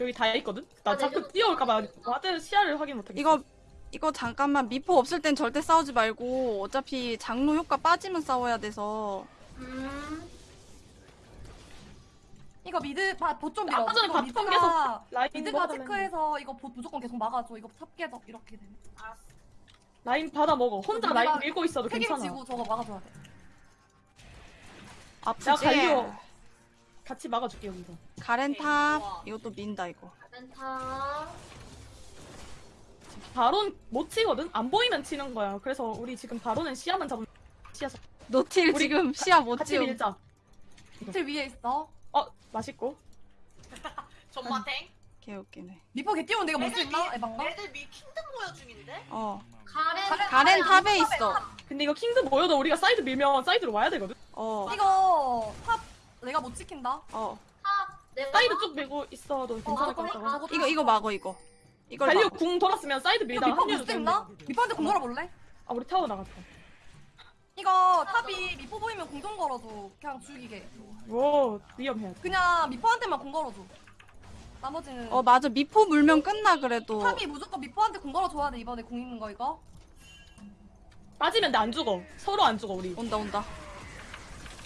S1: 여기 다 있거든. 나
S5: 아, 자크
S1: 뛰어올까봐. ward 시야를 확인 못하겠어.
S3: 이거 이거 잠깐만 미포 없을 땐 절대 싸우지 말고 어차피 장로 효과 빠지면 싸워야 돼서
S5: 음,
S2: 이거 mid, 바, 봇 좀 밀어.
S1: 아까 전에
S2: 이거 bottom mid가,
S1: 라인
S2: 미드가 체크해서 이거 보, 무조건 계속 막아줘. 이거 top 깨져. 이렇게 되면.
S4: 알았어.
S1: 라인 받아 먹어. 혼자 라인 밀고 있어도 괜찮아.
S2: 책임지고 저거 막아줘야 돼.
S3: 아프지.
S1: 내가 갈려. 같이 막아줄게 여기서.
S3: 가렌
S4: 오케이,
S3: 탑
S4: 좋아.
S3: 이것도 민다 이거.
S5: 렌타.
S1: 바론 못 치거든. 안 보이면 치는 거야. 그래서 우리 지금 바론은 시야만 잡으면 시야 잡.
S3: 노틸
S1: 우리
S3: 지금 시야 못
S1: 같이. 밀자.
S2: 밑에 위에 있어.
S1: 어 맛있고.
S4: 존마탱.
S3: 개 웃기네.
S2: 리퍼 개 뛰면 내가 못
S4: 애들
S2: 쓸까?
S4: 미,
S2: 에반가?
S4: 애들 미 킹덤 모여 중인데?
S3: 어.
S5: 가렌.
S3: 가렌 탑에 있어.
S1: 근데 이거 킹드 모여도 우리가 사이드 밀면 사이드로 와야 되거든.
S3: 어.
S2: 이거 top 내가 못 지킨다.
S3: 어.
S5: top. 내가.
S1: 사이드 쭉 밀고 있어도
S2: 어,
S1: 괜찮을 것.
S2: 저거
S3: 이거 이거 막어 이거. 이걸
S1: 갈리오
S3: 막어.
S1: 궁 돌았으면 사이드 밀다가
S2: 미포
S1: 합류도
S2: 못?
S1: 되는데.
S2: 미포한테 궁 걸어볼래?
S1: 아 우리 타워 나갔다.
S2: 이거 top이 미포 보이면 궁 좀 걸어줘. 그냥 죽이게.
S1: 오 위험해.
S2: 그냥 미포한테만 궁 걸어줘. 나머지는
S3: 어 맞아 미포 물면 끝나 그래도.
S2: top이 무조건 미포한테 궁 걸어줘야 돼 이번에 궁 있는 거 이거.
S1: 빠지면 내안 죽어. 서로 안 죽어 우리.
S3: 온다 온다.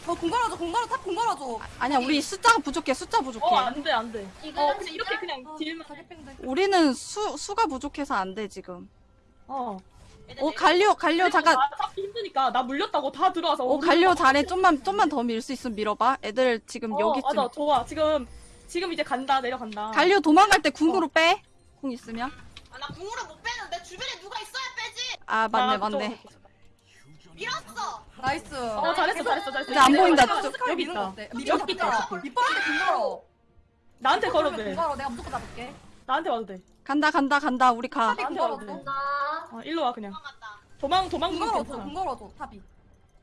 S2: 저공 걸어줘 공 걸어 탑공 걸어줘.
S3: 아니야 우리 숫자가 부족해 숫자 부족해.
S1: 어 안 돼 안 돼.
S5: 이거
S1: 어 그냥 이렇게 그냥
S2: 아,
S1: 딜만.
S3: 우리는 수 수가 부족해서 안 돼 지금.
S1: 어.
S4: 얘네
S3: 오
S4: 내려-
S3: 갈려 갈려 잠깐
S1: 나 잡기 힘드니까 나 물렸다고 다 들어와서
S3: 오 갈려 잘해 좀만 좀만 더 밀 수 있으면 밀어봐 애들 지금
S1: 어,
S3: 여기쯤
S1: 맞아 좋아 지금 지금 이제 간다 내려간다
S3: 갈려 도망갈 때 궁으로 빼 궁 있으면
S4: 아, 나 궁으로 못 빼는데 주변에 누가 있어야 빼지.
S3: 아 맞네
S1: 나
S3: 맞네
S1: 그쪽-
S4: 밀었어.
S2: nice.
S1: 어 잘했어 잘했어 잘했어
S3: 이제 안 보인다, 저쪽.
S1: 여기 있다. 여기 있다.
S2: 밑바닥에 궁 걸어.
S1: 나한테 걸어도
S2: 궁
S1: 돼
S2: 걸어. 내가 무조건 잡을게.
S1: 나한테 와도 돼
S3: 간다 간다 간다 우리 가
S2: top이
S1: 나한테 와도. 돼.
S5: 나
S1: 어, 일로 와 그냥.
S4: 도망
S1: 도망. 괜찮아
S2: 궁 걸어줘. top이.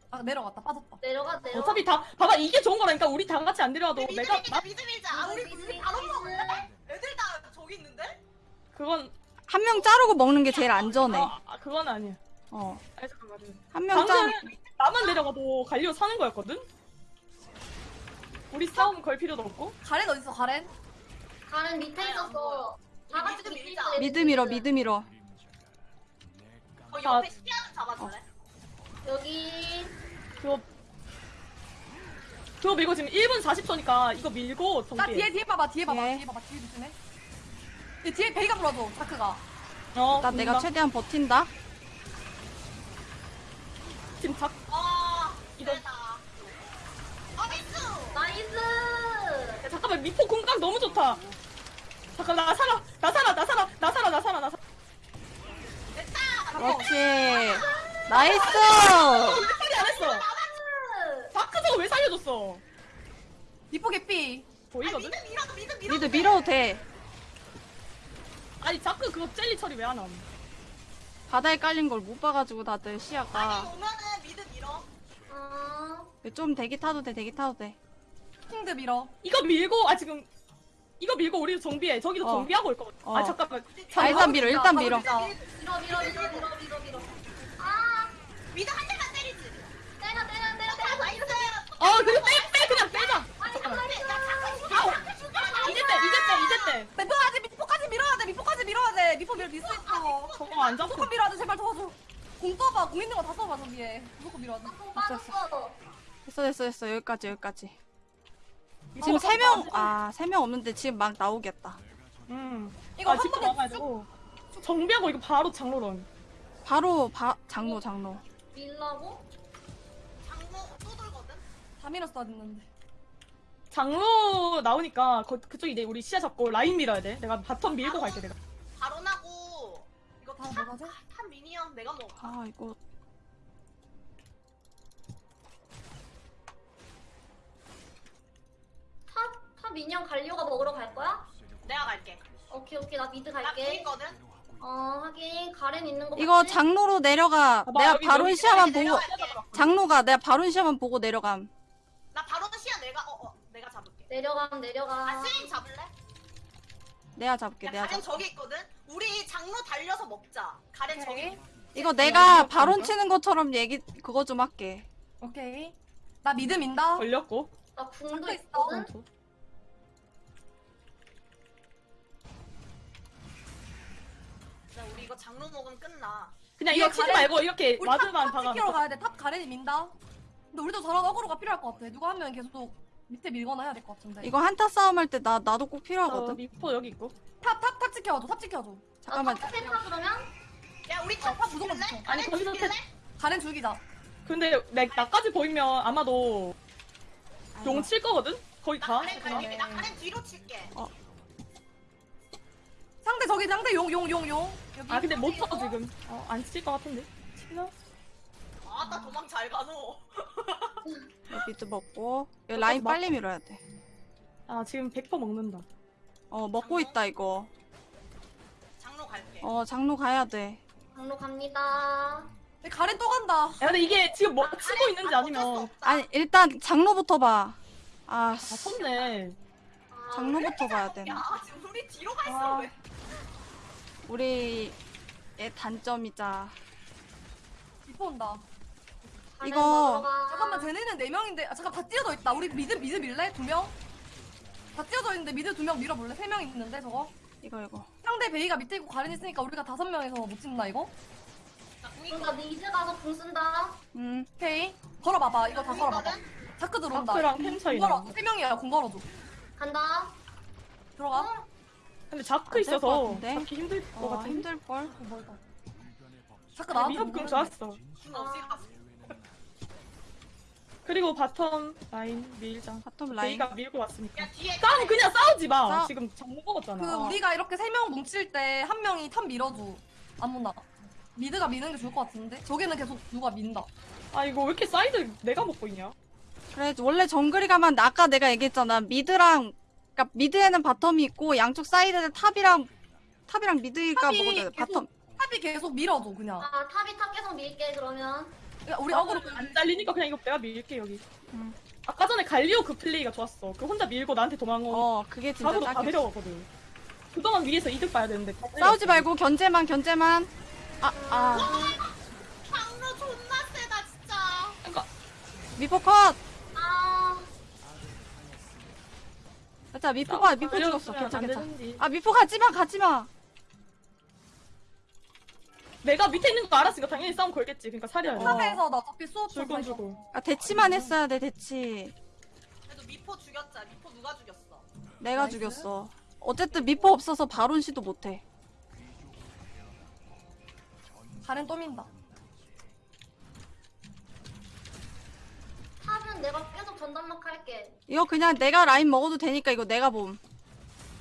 S2: 아 내려갔다. 빠졌다.
S5: 내려가 내려가.
S1: 어차피 다 봐봐 이게 좋은 거라니까 우리 다 같이 안 내려와도
S4: mid
S1: 내가
S4: 밀자
S1: 나
S4: mid 밀자. 아 우리
S5: mid,
S4: 우리 바로
S5: mid.
S4: 먹을래? 애들 다 저기 있는데?
S1: 그건
S3: 한 명 자르고 먹는 게 제일 안전해
S1: 어, 아, 그건 아니야
S3: 어
S1: 아니 잠깐만
S3: 한명
S1: 방금
S3: 자르
S1: 나만 내려가도 갈리오 사는 거였거든 우리 싸움 걸 필요도 없고
S2: 가렌 어딨어 가렌?
S5: 가렌 밑에 있었어. 다 같이
S4: mid
S5: 밑에
S4: 밀자.
S3: mid 밀어 mid 밀어
S4: 어 옆에 시야는 잡아줄래?
S5: 여기
S1: 그거 그거 밀고 지금 1분 40초니까 이거 밀고
S2: 나
S1: 정비해
S2: 뒤에 뒤에 봐봐. 뒤에 봐봐.
S3: 예.
S2: 뒤에 봐봐. 뒤에 조심해. 이 뒤에 베이가 불어줘. 자크가.
S3: 어나 내가. 최대한 버틴다
S1: 지금 작
S4: 아
S1: 이거-
S4: 이거다. 아 미스.
S5: 나이스.
S1: 야, 잠깐만 미포 공각 너무 좋다 잠깐 나 살아 나 살아 나 살아 나 살아 나 살아 나 살아
S4: 됐다.
S3: 그렇지 나이스
S1: 왜 살이 안 했어 자크 저거 왜 살려줬어
S2: 개삐.
S4: 아
S1: 보이거든?
S4: mid 밀어도 mid 밀어.
S3: mid 밀어도 돼
S1: 아니 자크 그거 젤리 처리 왜 안 함?
S3: 바다에 깔린 걸 못 봐가지고 다들
S4: 아니
S3: 시야가
S4: 오면은 mid 밀어.
S5: 어.
S3: 좀 대기 타도 돼 대기 타도 돼
S2: 킹드 밀어.
S1: 이거 밀고 아 지금 이거 밀고 우리도 정비해 저기도
S3: 어.
S1: 정비하고 올 거거든
S3: 어.
S1: 아 잠깐만
S3: 아, 일단 밀어 일단 밀어.
S5: 밀어 밀어 밀어 밀어 밀어 밀어. 아.
S4: mid 한 대만 때리지.
S5: 때려 때려 때려 때려.
S4: nice.
S1: 어 그냥 빼, 빼 그냥 빼자 잠깐만 이제 빼 이제 빼 이제 빼
S2: 미포까지 미포까지 밀어야 돼. 미포까지 밀어야 돼. 미포 밀어 밀수 있어.
S1: 저거 안 잡고
S2: 무조건 밀어야 돼. 제발 도와줘. 궁 써봐. 궁 있는 거 다 써봐 저기에. 무조건 밀어야 돼.
S5: 궁 빠졌어.
S3: 됐어 됐어 됐어 여기까지 여기까지
S1: 이거
S3: 지금 세 명. 아 세 명 없는데 지금 막 나오겠다
S1: 음
S2: 이거 아한
S1: 집도
S2: 번에
S1: 나가야 되고 정비하고 이거 바로 장로런
S3: 바로 바 장로 장로
S5: 밀라고?
S4: 장로 또 돌거든.
S2: 다 밀었어야 됐는데.
S1: 장로 나오니까 거, 그쪽 이제 우리 시야 잡고 라인 밀어야 돼 내가 bottom 밀고 갈게 내가
S4: 바로 나고 이거
S2: 다
S4: top,
S2: 먹어야 돼?
S4: top minion 내가 먹어.
S3: 아 이거
S5: top top minion 갈리오가 먹으러 갈 거야?
S4: 내가 갈게.
S5: 오케이 오케이 나 mid
S4: 나
S5: 갈게.
S4: 보이거든.
S5: 어 하긴 가렌 있는 거
S3: 이거
S5: 맞지?
S3: 장로로 내려가
S1: 봐봐,
S3: 내가
S1: 여기,
S3: 바론
S1: 여기
S3: 시야만
S4: 여기
S3: 보고. 장로가 내가 바론 시야만 보고 내려감
S4: 나 바로 시야 내가 어, 어 내가 잡을게.
S5: 내려감 내려가.
S4: 아 스린 잡을래?
S3: 내가 잡을게
S4: 야
S3: 내가
S4: 가렌
S3: 잡
S4: 저기 있거든. 우리 장로 달려서 먹자. 가렌 저기.
S2: 오케이.
S4: 있거든.
S3: 이거 내가 바론? 치는 것처럼 얘기 그거 좀 할게
S2: 오케이. 나 mid 민다.
S1: 걸렸고
S5: 나 궁도. 있거든.
S4: 나 우리 이거 장로 먹으면 끝나.
S1: 그냥 이거 치지
S2: 가렌-
S1: 말고 이렇게
S2: 우리
S1: ward만 top, top
S2: 지키러 가야 돼. top 가렌이 민다. 근데 우리도 저런 aggro가 필요할 것 같아. 누가 한 명 계속 밑에 밀거나 해야 될 것 같은데.
S3: 이거 한타 싸움 할 때 나 나도 꼭
S1: 어,
S3: 필요하거든
S1: 미포 여기 있고
S2: top, top, top 지켜줘. top 지켜줘.
S3: 잠깐만
S5: 나 top 그러면?
S4: 야 우리
S2: 어,
S4: top
S2: top 무조건.
S4: 가렌
S1: 아니, 거기서
S4: 죽일래?
S2: 가렌 죽이자.
S1: 근데 내, 나까지 보이면 아마도 용칠 거거든? 거의 나다
S4: 가렌. 갈게. 나 가렌 뒤로 칠게.
S2: 상대 저기 상대 용, 용, 용, 용. 여기.
S1: 아 근데 못 쳐 지금 어, 안칠것 같은데 치나?
S4: 아나 도망 잘 가노.
S3: mid 먹고 이거 라인
S1: 막-
S3: 빨리 밀어야
S1: 아 지금 100% 먹는다
S3: 돼어 먹고 있다 이거
S4: 장로 갈게.
S3: 어 장로 가야 돼
S5: 장로 갑니다.
S2: 근데 가렌 또 간다.
S1: 야 근데 이게 지금 뭐 치고 있는지
S4: 아, 어쩔 수
S1: 아니면
S4: 없다.
S3: 아니 일단 장로부터 봐아
S1: 아 쳤네
S5: 아,
S3: 장로부터 봐야 되나
S4: 야 지금 우리 뒤로 가 있어
S1: 아.
S4: 왜?
S3: 우리의 단점이자
S2: 미포 온다.
S3: 이거-.
S2: 잠깐만 쟤네는 네 명인데 아 잠깐 다 띄어져 있다. 우리 mid mid 밀래? 두 명? 다 띄어져 있는데 미드 두명 밀어볼래? 세명 있는데 저거?
S3: 이거 이거
S2: 상대 베이가 밑에 있고 가렌 있으니까 우리가 다섯 명에서 못 찍나 이거?
S5: 그럼 나 미드 가서 궁 쓴다.
S3: 음
S2: 오케이. 걸어봐봐. 이거 다 걸어봐봐. 자크 들어온다.
S1: 템 차이
S2: 궁 걸어.
S1: 나.
S2: 세 명이야. 궁 걸어줘.
S5: 간다.
S2: 들어가.
S1: 근데 자크 있어서
S3: 같은데?
S1: 잡기 힘들
S3: 것어 힘들걸
S2: 어, 멀다. 자크 나한테
S1: 미흡 금
S2: 모르는데.
S1: 좋았어. 그리고 바텀 라인 밀자.
S3: 바텀 라인.
S1: 베이가 밀고 왔으니까. 싸움 그냥 싸우지 마.
S3: 싸-
S1: 지금 정보 먹었잖아.
S2: 그 우리가 이렇게 세 명 뭉칠 때 한 명이 탑 밀어줘. 아무나. 미드가 미는 게 좋을 것 같은데? 저기는 계속 누가 민다.
S1: 아 이거 왜 이렇게 사이드 내가 먹고 있냐?
S3: 그래 원래 정글이 가면 아까 내가 얘기했잖아 미드랑 그러니까 미드에는 바텀이 있고 양쪽 사이드는 탑이랑 탑이랑 미드가
S2: 탑이
S3: 먹어도 돼.
S2: 계속-
S3: 바텀
S2: 탑이 계속 밀어줘 그냥.
S5: 아 탑이 탑 계속 밀게 그러면
S2: 야, 우리 어그로
S1: 안 잘리니까 그냥 이거 내가 밀게 여기.
S3: 음.
S1: 아까 전에 갈리오 그 플레이가 좋았어. 그 혼자 밀고 나한테 도망온
S3: 어 그게 진짜
S1: 바로 다. 데려가거든. 그동안 위에서 이득 봐야 되는데. 다
S3: 싸우지 말고 견제만 견제만. 아 아.
S4: 강로 존나 세다 진짜.
S1: 그러니까
S3: 미포 컷.
S5: 아
S3: 자 미포 가 미포
S1: 갈리오
S3: 죽었어.
S1: 쓰면
S3: 괜찮
S1: 안
S3: 괜찮.
S1: 되는지.
S3: 아 미포 가지마 가지마.
S1: 내가 밑에 있는 거 알았으니까 당연히 싸움 걸겠지. 그러니까 살려야 돼.
S2: 탑에서 나 어차피 수업 좀
S1: 줄건. 주고.
S3: 아 대치만 했어야 돼 대치.
S4: 그래도 미포 죽였자. 미포 누가 죽였어?
S3: 내가
S2: 나이스.
S3: 죽였어. 어쨌든 미포 없어서 바론 시도 못해.
S2: 가렌 또 민다.
S5: 탑은 내가 계속 전담막 할게
S3: 이거 그냥 내가 라인 먹어도 되니까 이거 내가 봄.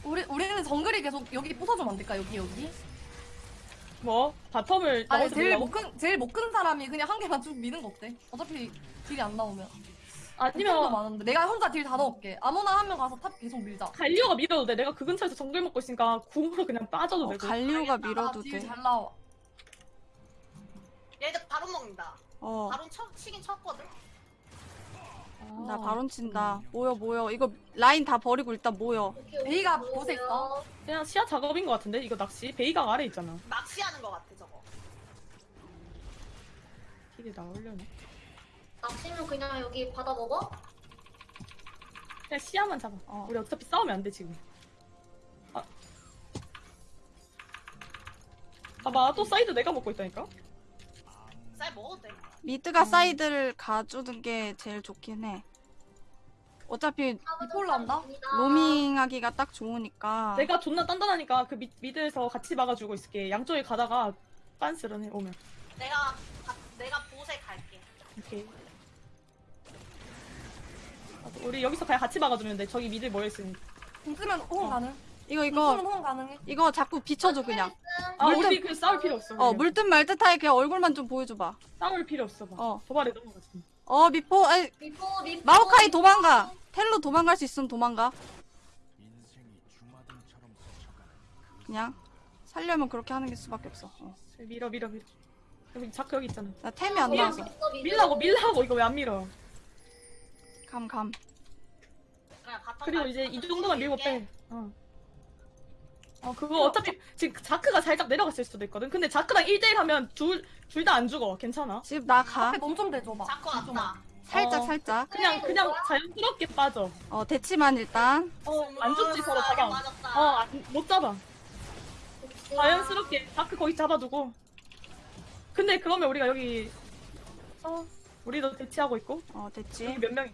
S2: 우리 우리는 정글이 계속 여기 부숴주면 안 될까 여기 여기?
S1: 뭐 바텀을
S2: 아니 제일
S1: 밀라고?
S2: 못큰 제일 못 큰 사람이 그냥 한 개만 쭉 미는 거 어때? 어차피 딜이 안 나오면.
S1: 아니면
S2: 많은데 내가 혼자 딜 다 넣을게. 아무나 한 명 가서 탑 계속 밀자.
S1: 갈리오가 밀어도 돼. 내가 그 근처에서 정글 먹고 있으니까 궁으로 그냥 빠져도
S3: 어,
S1: 되고.
S3: 갈리오가 밀어도 돼.
S2: 딜잘 나와.
S4: 얘들 바로 먹는다.
S3: 어.
S4: 바로 쳐, 치긴 쳤거든.
S1: 아.
S3: 나 바론 친다. 모여 모여. 이거 라인 다 버리고 일단 모여.
S2: 베이가. 곳에 있어.
S1: 그냥 시야 작업인 것 같은데 이거 낚시 베이가 아래 있잖아.
S4: 낚시하는 거 같아 저거.
S1: 딜이 나오려나?
S5: 낚시면 그냥 여기 받아 먹어?
S1: 그냥 시야만 잡아.
S3: 어.
S1: 우리 어차피 싸우면 안 돼 지금. 아. 봐봐 또 사이드 내가 먹고 있다니까.
S4: 쌀 먹어도 돼.
S3: 미드가 사이드를 가주는 게 제일 좋긴 해. 어차피
S2: 미포 올라온다?
S3: 로밍하기가 딱 좋으니까.
S1: 내가 존나 단단하니까 그 미, 미드에서 같이 막아주고 있을게. 양쪽에 가다가 빤스런 해 오면.
S4: 내가 가- 내가 보세 갈게.
S1: 오케이. 아, 우리 여기서 그냥 같이 막아주면 돼. 저기 미드 모여 있으니.
S2: 궁 쓰면 호응
S1: 어.
S2: 가능.
S3: 이거
S2: 궁
S3: 이거
S2: 호응 가능해.
S3: 이거 자꾸 비춰줘 그냥.
S1: 아
S3: 물든-
S1: 우리 그 싸울 필요 없어.
S3: 어
S1: 그냥.
S3: 물듯 말듯 하게 그냥 얼굴만 좀 보여줘봐.
S1: 싸울 필요 없어. 봐.
S3: 어.
S1: 도발에 넘어갔어.
S3: 어 미포 아이,
S5: 미포 미포
S3: 마오카이 도망가. 텔로 도망갈 수 있으면 도망가. 그냥 살려면 그렇게 하는 게 수밖에 없어. 어.
S1: 밀어 밀어 밀어. 여기 자크 여기 있잖아.
S3: 나 템이 안 나와서.
S1: 밀라고 밀라고 이거 왜 안 밀어?
S3: 감 감.
S4: 그냥 바텀
S1: 그리고
S4: 갈-
S1: 이제 이 정도만 밀고. 빼. 어. 어 그거 어차피 지금 자크가 살짝 내려갔을 수도 있거든. 근데 자크랑 1대1 하면 둘 둘 다 안 죽어. 괜찮아.
S3: 지금 나 가.
S2: 앞에 몸좀 대줘봐.
S4: 자꾸
S2: 좀
S4: 왔다.
S3: 살짝
S1: 어.
S3: 살짝.
S1: 그냥 그냥 자연스럽게 빠져.
S3: 어 대치만 일단.
S1: 어안 죽지 서로 잡아.
S4: 맞았다.
S1: 어못 잡아. 자연스럽게 자크 거기 잡아두고. 근데 그러면 우리가 여기 어 우리도 대치하고 있고
S3: 어 됐지.
S1: 여기 몇 명이?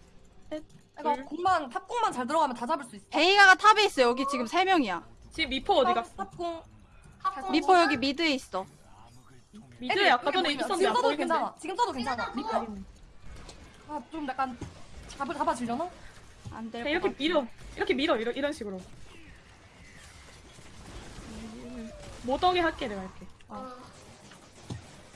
S2: 이거
S1: 둘.
S2: 궁만 탑궁만 잘 들어가면 다 잡을 수 있어.
S3: 베이가가 탑에 있어. 여기 지금 세 명이야.
S1: 지금 미포 어디 갔어?
S2: 탑궁.
S3: 미포 여기 미드에 있어.
S1: 미드에 아까 전에 있었는데
S2: 지금
S1: 안
S2: 써도
S1: 보이는데.
S2: 괜찮아. 지금 써도 괜찮아.
S1: 아,
S2: 미포. 아좀 약간 잡을 잡아지려나?
S3: 안될
S1: 그냥
S3: 것
S1: 이렇게
S3: 같아.
S1: 밀어 이렇게 밀어 이런 이런 식으로 못 오게 할게 내가 이렇게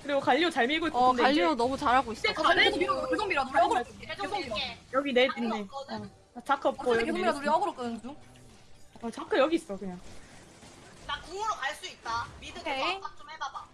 S1: 그리고 갈리오 잘 밀고 있고
S3: 어 갈리오
S1: 이제
S3: 너무 잘하고 있어.
S1: 이제
S2: 계속
S1: 가렌
S2: 밀어. 계속 밀어. 우리 어그로
S4: 계속 밀게.
S1: 여기 넷 있네? 어. 자크 없고 여기
S2: 계속
S1: 넷
S2: 밀어. 우리
S1: 있어
S2: 어그로 끄는 중.
S1: 어, 자크 여기 있어 그냥
S4: 나 궁으로 갈 수 있다. 미드
S2: 오케이.
S4: 계속 압박 좀 해봐봐.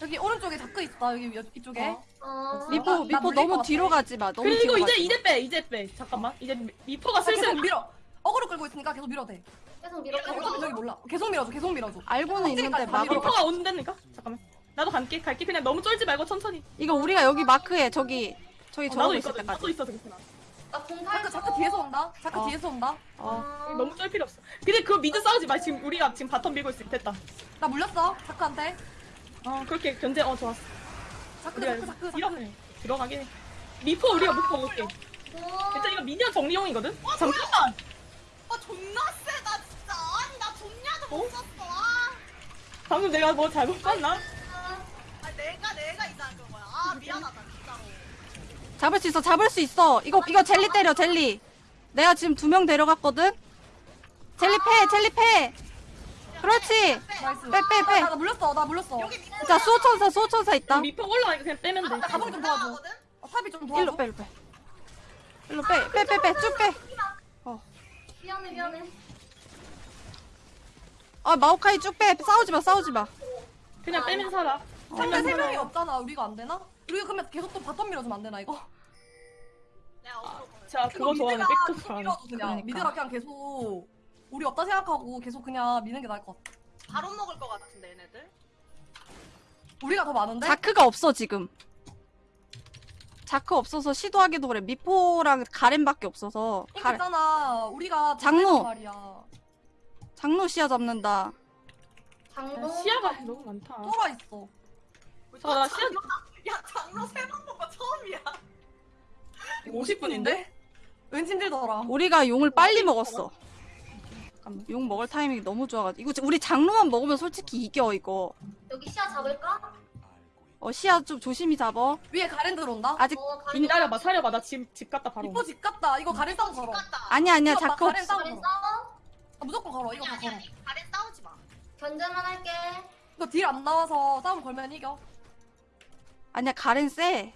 S2: 여기 오른쪽에 자크 있다. 여기 여- 이쪽에.
S1: 어.
S5: 어
S3: 미포
S2: 나
S3: 미포 너무. 뒤로 가지 마. 너무
S1: 그리고
S3: 뒤로
S1: 이제
S3: 가지 마.
S1: 이제 빼 이제 빼 잠깐만 이제 미포가
S2: 아, 계속
S1: 슬슬
S2: 밀어. 어그로 끌고 있으니까 계속 밀어도 돼.
S5: 계속 밀어
S2: 어차피 저기 몰라. 계속 밀어줘. 계속 밀어줘.
S3: 알고는 있는데 막을
S2: 밀어.
S1: 미포가 온다니까 잠깐만 나도 갈게 갈게 그냥 너무 쫄지 말고 천천히
S3: 이거 우리가 여기 마크해. 저기 저기
S1: 어,
S3: 저러고 있을
S1: 있거든
S3: 때까지.
S1: 나도 있어도 괜찮아
S5: 나공
S2: 자크 자크 뒤에서 온다. 자크
S3: 어.
S2: 뒤에서 온다.
S3: 어.
S1: 너무 쫄 필요 없어 근데 그거 미드 싸우지 마 지금 우리가 지금 바텀 밀고 있을 때 됐다
S2: 나 물렸어. 자크한테.
S1: 어 그렇게 견제 어 좋았어
S2: 자크
S1: 우리가
S2: 자크 자크 자크.
S1: 이러네 들어가긴 해 미포 우리가 못 먹을게 일단 이거 미니언 정리용이거든? 잠깐만!
S4: 아 존나 세다 진짜. 아니 나 존냐도 못
S1: 어?
S4: 썼어. 아.
S1: 방금 내가 뭐 잘못 봤나?
S4: 미안하다 진짜로.
S3: 잡을 수 있어 잡을 수 있어 이거 이거 제리 때려 제리 내가 지금 두 명 데려갔거든 제리 패 제리 패 그렇지
S2: 나이스.
S3: 빼, 빼, 빼.
S2: 나, 나 물렸어. 나 물렸어.
S4: 밑에
S3: 자 수호천사 수호천사 있다
S1: 미포 올라가니까 그냥 빼면 돼.
S2: 나 가방 좀 도와줘. 어, 탑이 좀 도와줘.
S3: 일로 빼 일로 빼 일로 빼빼빼빼쭉빼
S5: 미안해 미안해.
S3: 아 마오카이 쭉빼 싸우지 마 싸우지 마
S1: 그냥 빼면 살아.
S2: 상대 세 명이 없잖아. 우리가 안 되나? 우리가 그러면 계속 또 bottom 밀어주면 안 되나 이거?
S4: 내가 어그로
S1: 제가 그거 좋아하는 백도
S2: 계속
S1: 좋아하는.
S2: 그냥.
S3: 그러니까.
S2: mid가 그냥 계속 우리 없다 생각하고 계속 그냥 미는 게 나을 것 같아.
S4: 바로 먹을 것 같은데 얘네들.
S2: 우리가 더 많은데?
S3: 자크가 없어 지금 자크 없어서 시도하기도 그래 미포랑 가렌밖에 없어서 가,
S2: 있잖아. 우리가
S3: 장로.
S2: 말이야.
S3: 장로 시야 잡는다
S5: 장도.
S1: 시야가 너무 많다.
S2: 쫄아 있어.
S1: 자, 나 시야
S4: 야 장로 세번 본거 처음이야.
S1: 50분인데?
S2: 왠지 힘들더라.
S3: 우리가 용을 빨리 먹었어
S1: 잠깐만.
S3: 용 먹을 타이밍이 너무 좋아가지고 이거 우리 장로만 먹으면 솔직히 이겨 이거
S5: 여기 시야 잡을까?
S3: 어 시야 좀 조심히 잡어
S2: 위에 가렌 들어온다.
S3: 아직
S5: 어 가리.
S1: 기다려봐, 사려봐. 나 집, 집 갔다 바로.
S2: 이뻐 집 갔다. 이거 가렌 싸움 걸어.
S4: 갔다.
S3: 아니야 아니야
S2: 이거 막
S3: 자크
S2: 가렌 싸움
S5: 가리
S2: 걸어.
S5: 싸워?
S2: 아, 무조건 걸어. 이거 다
S4: 아니
S2: 걸어.
S4: 아니 가렌 싸우지 마.
S5: 견제만 할게.
S2: 이거 deal 안 나와서 싸움 걸면 이겨.
S3: 아니야 가렌 쎄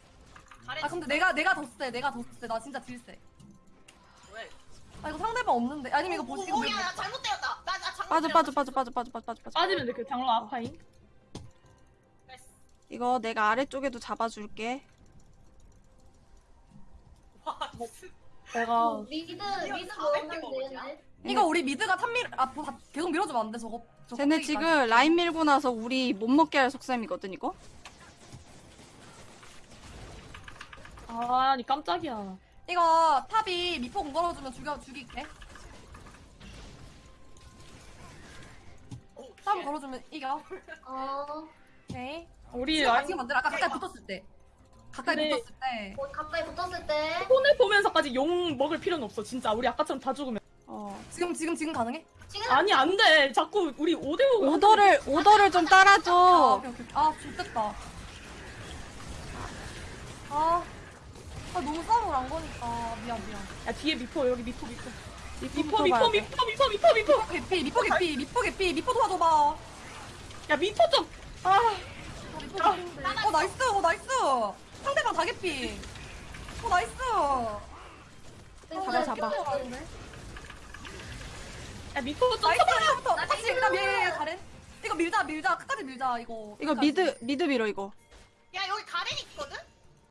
S4: 가렌
S2: 아 근데 내가 내가 더 세. 내가 더 세. 나 진짜 deal 세.
S4: 왜?
S2: 아 이거 상대방 없는데. 아니면 이거 보시 이거
S4: 오, 야, 나 잘못 때렸다. 나, 나 장로
S3: 빠져
S4: 때렸다.
S3: 빠져 빠져 빠져 빠져 빠져 빠져 빠져
S1: 빠지면 돼, 그 장로 아파잉.
S4: 됐어.
S3: 이거 내가 아래쪽에도 잡아줄게
S4: 와, 진짜.
S1: 내가
S5: 어,
S4: mid mid
S5: 먹으면
S4: 400개 먹었냐?
S5: 되는데.
S2: 이거 우리 mid가 top 밀 아 보- 다- 계속 밀어주면 안 돼 저거. 저거
S3: 쟤네
S2: 껍데기까지.
S3: 지금 라인 밀고 나서 우리 못 먹게 할 속셈이거든 이거
S1: 아니 깜짝이야.
S2: 이거 top이 미포 공 걸어주면 죽여 죽일게.
S4: 오,
S2: 싸움
S4: shit.
S2: 걸어주면 이겨.
S5: 어.
S2: 오케이.
S1: 우리
S2: 지금
S1: 라인
S2: 지금 안 돼. 아까 가까이 붙었을 때. 가까이
S1: 근데-
S2: 붙었을 때.
S5: 어, 가까이 붙었을 때.
S1: 손을 보면서까지 용 먹을 필요는 없어. 진짜 우리 아까처럼 다 죽으면.
S3: 어
S2: 지금 지금 지금 가능해?
S5: 지금
S1: 아니 안 돼. 자꾸 우리 5대 5
S3: 오더를 오더를 좀
S2: 아
S3: 따라줘
S2: 오케이 오케이. 아 좋겠다. 아. 아 너무 싸움을 안 거니까 미안 미안.
S1: 야 뒤에 미포 여기 미포 미포.
S3: 미포
S1: 미포 미포
S3: 돼.
S1: 미포 미포 미포 미포.
S2: 개피 미포 개피 미포 개피 미포 도와줘봐.
S1: 야 미포 좀. 아.
S2: 미포. 어 nice 어 nice. 상대방 다 개피. 어 nice.
S3: 잡아, 잡아.
S1: 야 미포 좀.
S2: nice 이거부터. 같이 일단 밀 가렌. 이거 밀자 밀자 끝까지 밀자 이거.
S3: 이거. mid mid 밀어 이거
S4: 야, 여기 가렌 있거든?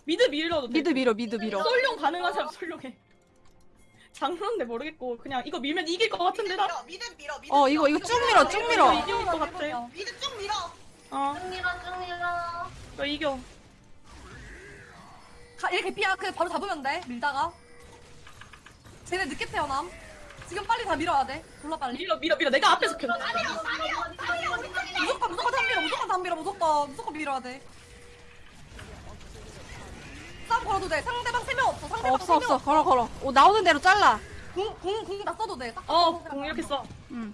S1: mid 밀려도 돼.
S3: mid 밀어 mid 밀어
S1: 솔룡 가능한 사람 솔룡해. 장로인데 모르겠고 그냥 이거 밀면 이길 것 같은데 나.
S4: mid 밀어, mid
S3: 어 이거 이거 쭉 밀어 쭉 밀어
S1: 이길 것 같아.
S4: mid 쭉 밀어.
S1: 어,
S5: 쭉 밀어 쭉 밀어.
S1: 너 이겨.
S2: 가, 얘 개피야. 그 바로 잡으면 돼. 밀다가. 쟤네 늦게 태어남. 지금 빨리 다 밀어야 돼. 졸라 빨리.
S1: 밀어 밀어 밀어. 내가 앞에서 켜.
S2: 무조건 무조건 다 밀어. 무조건 다 밀어. 무조건 무조건 밀어야 돼. 싸움 걸어도 돼. 상대방 세 명 없어. 상대방
S3: 없어 없어 걸어 걸어 오 나오는 대로 잘라
S2: 공공공다 써도 돼. 딱
S1: 어,
S2: 써도
S1: 공 이렇게 써.
S3: 응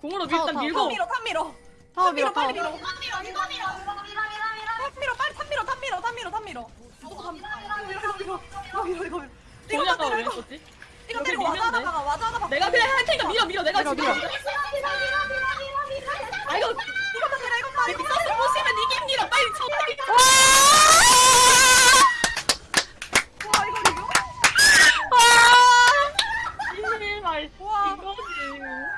S1: 공으로
S3: 타워,
S1: 일단
S3: 타워.
S1: 밀고.
S2: 탑 밀어. 탑 밀어.
S3: 타워 밀어
S2: 빨리
S3: 타워
S2: 밀어.
S4: 이거 밀어, 이거 밀어.
S5: 밀어 밀어 밀어.
S2: 탑 밀어. 빨리 탑 밀어. 탑 밀어. 탑 밀어. 탑 밀어. 무조건 탑 밀어. 이거 밀어. 이거 밀어. 이거 밀어. 이거 밀어. 이거
S1: 왜
S2: 밀어.
S1: 했었지?
S2: 이거
S1: 여기
S2: 밀고 와자
S1: 밀면
S2: 하나
S1: 돼.
S2: 박아. 와자 하나 박아.
S1: 내가 그냥 할 테니까 밀어 밀어. 내가
S3: 밀어,
S1: 지금.
S3: 밀어.
S5: 밀어 밀어 밀어 밀어 밀어.
S1: 아 이거
S2: 이것만 밀어. 이것만
S1: 내 빅서스 보시면 이깁니다. 빨리 쳐.
S2: 와 이거 이거.
S1: 이거지.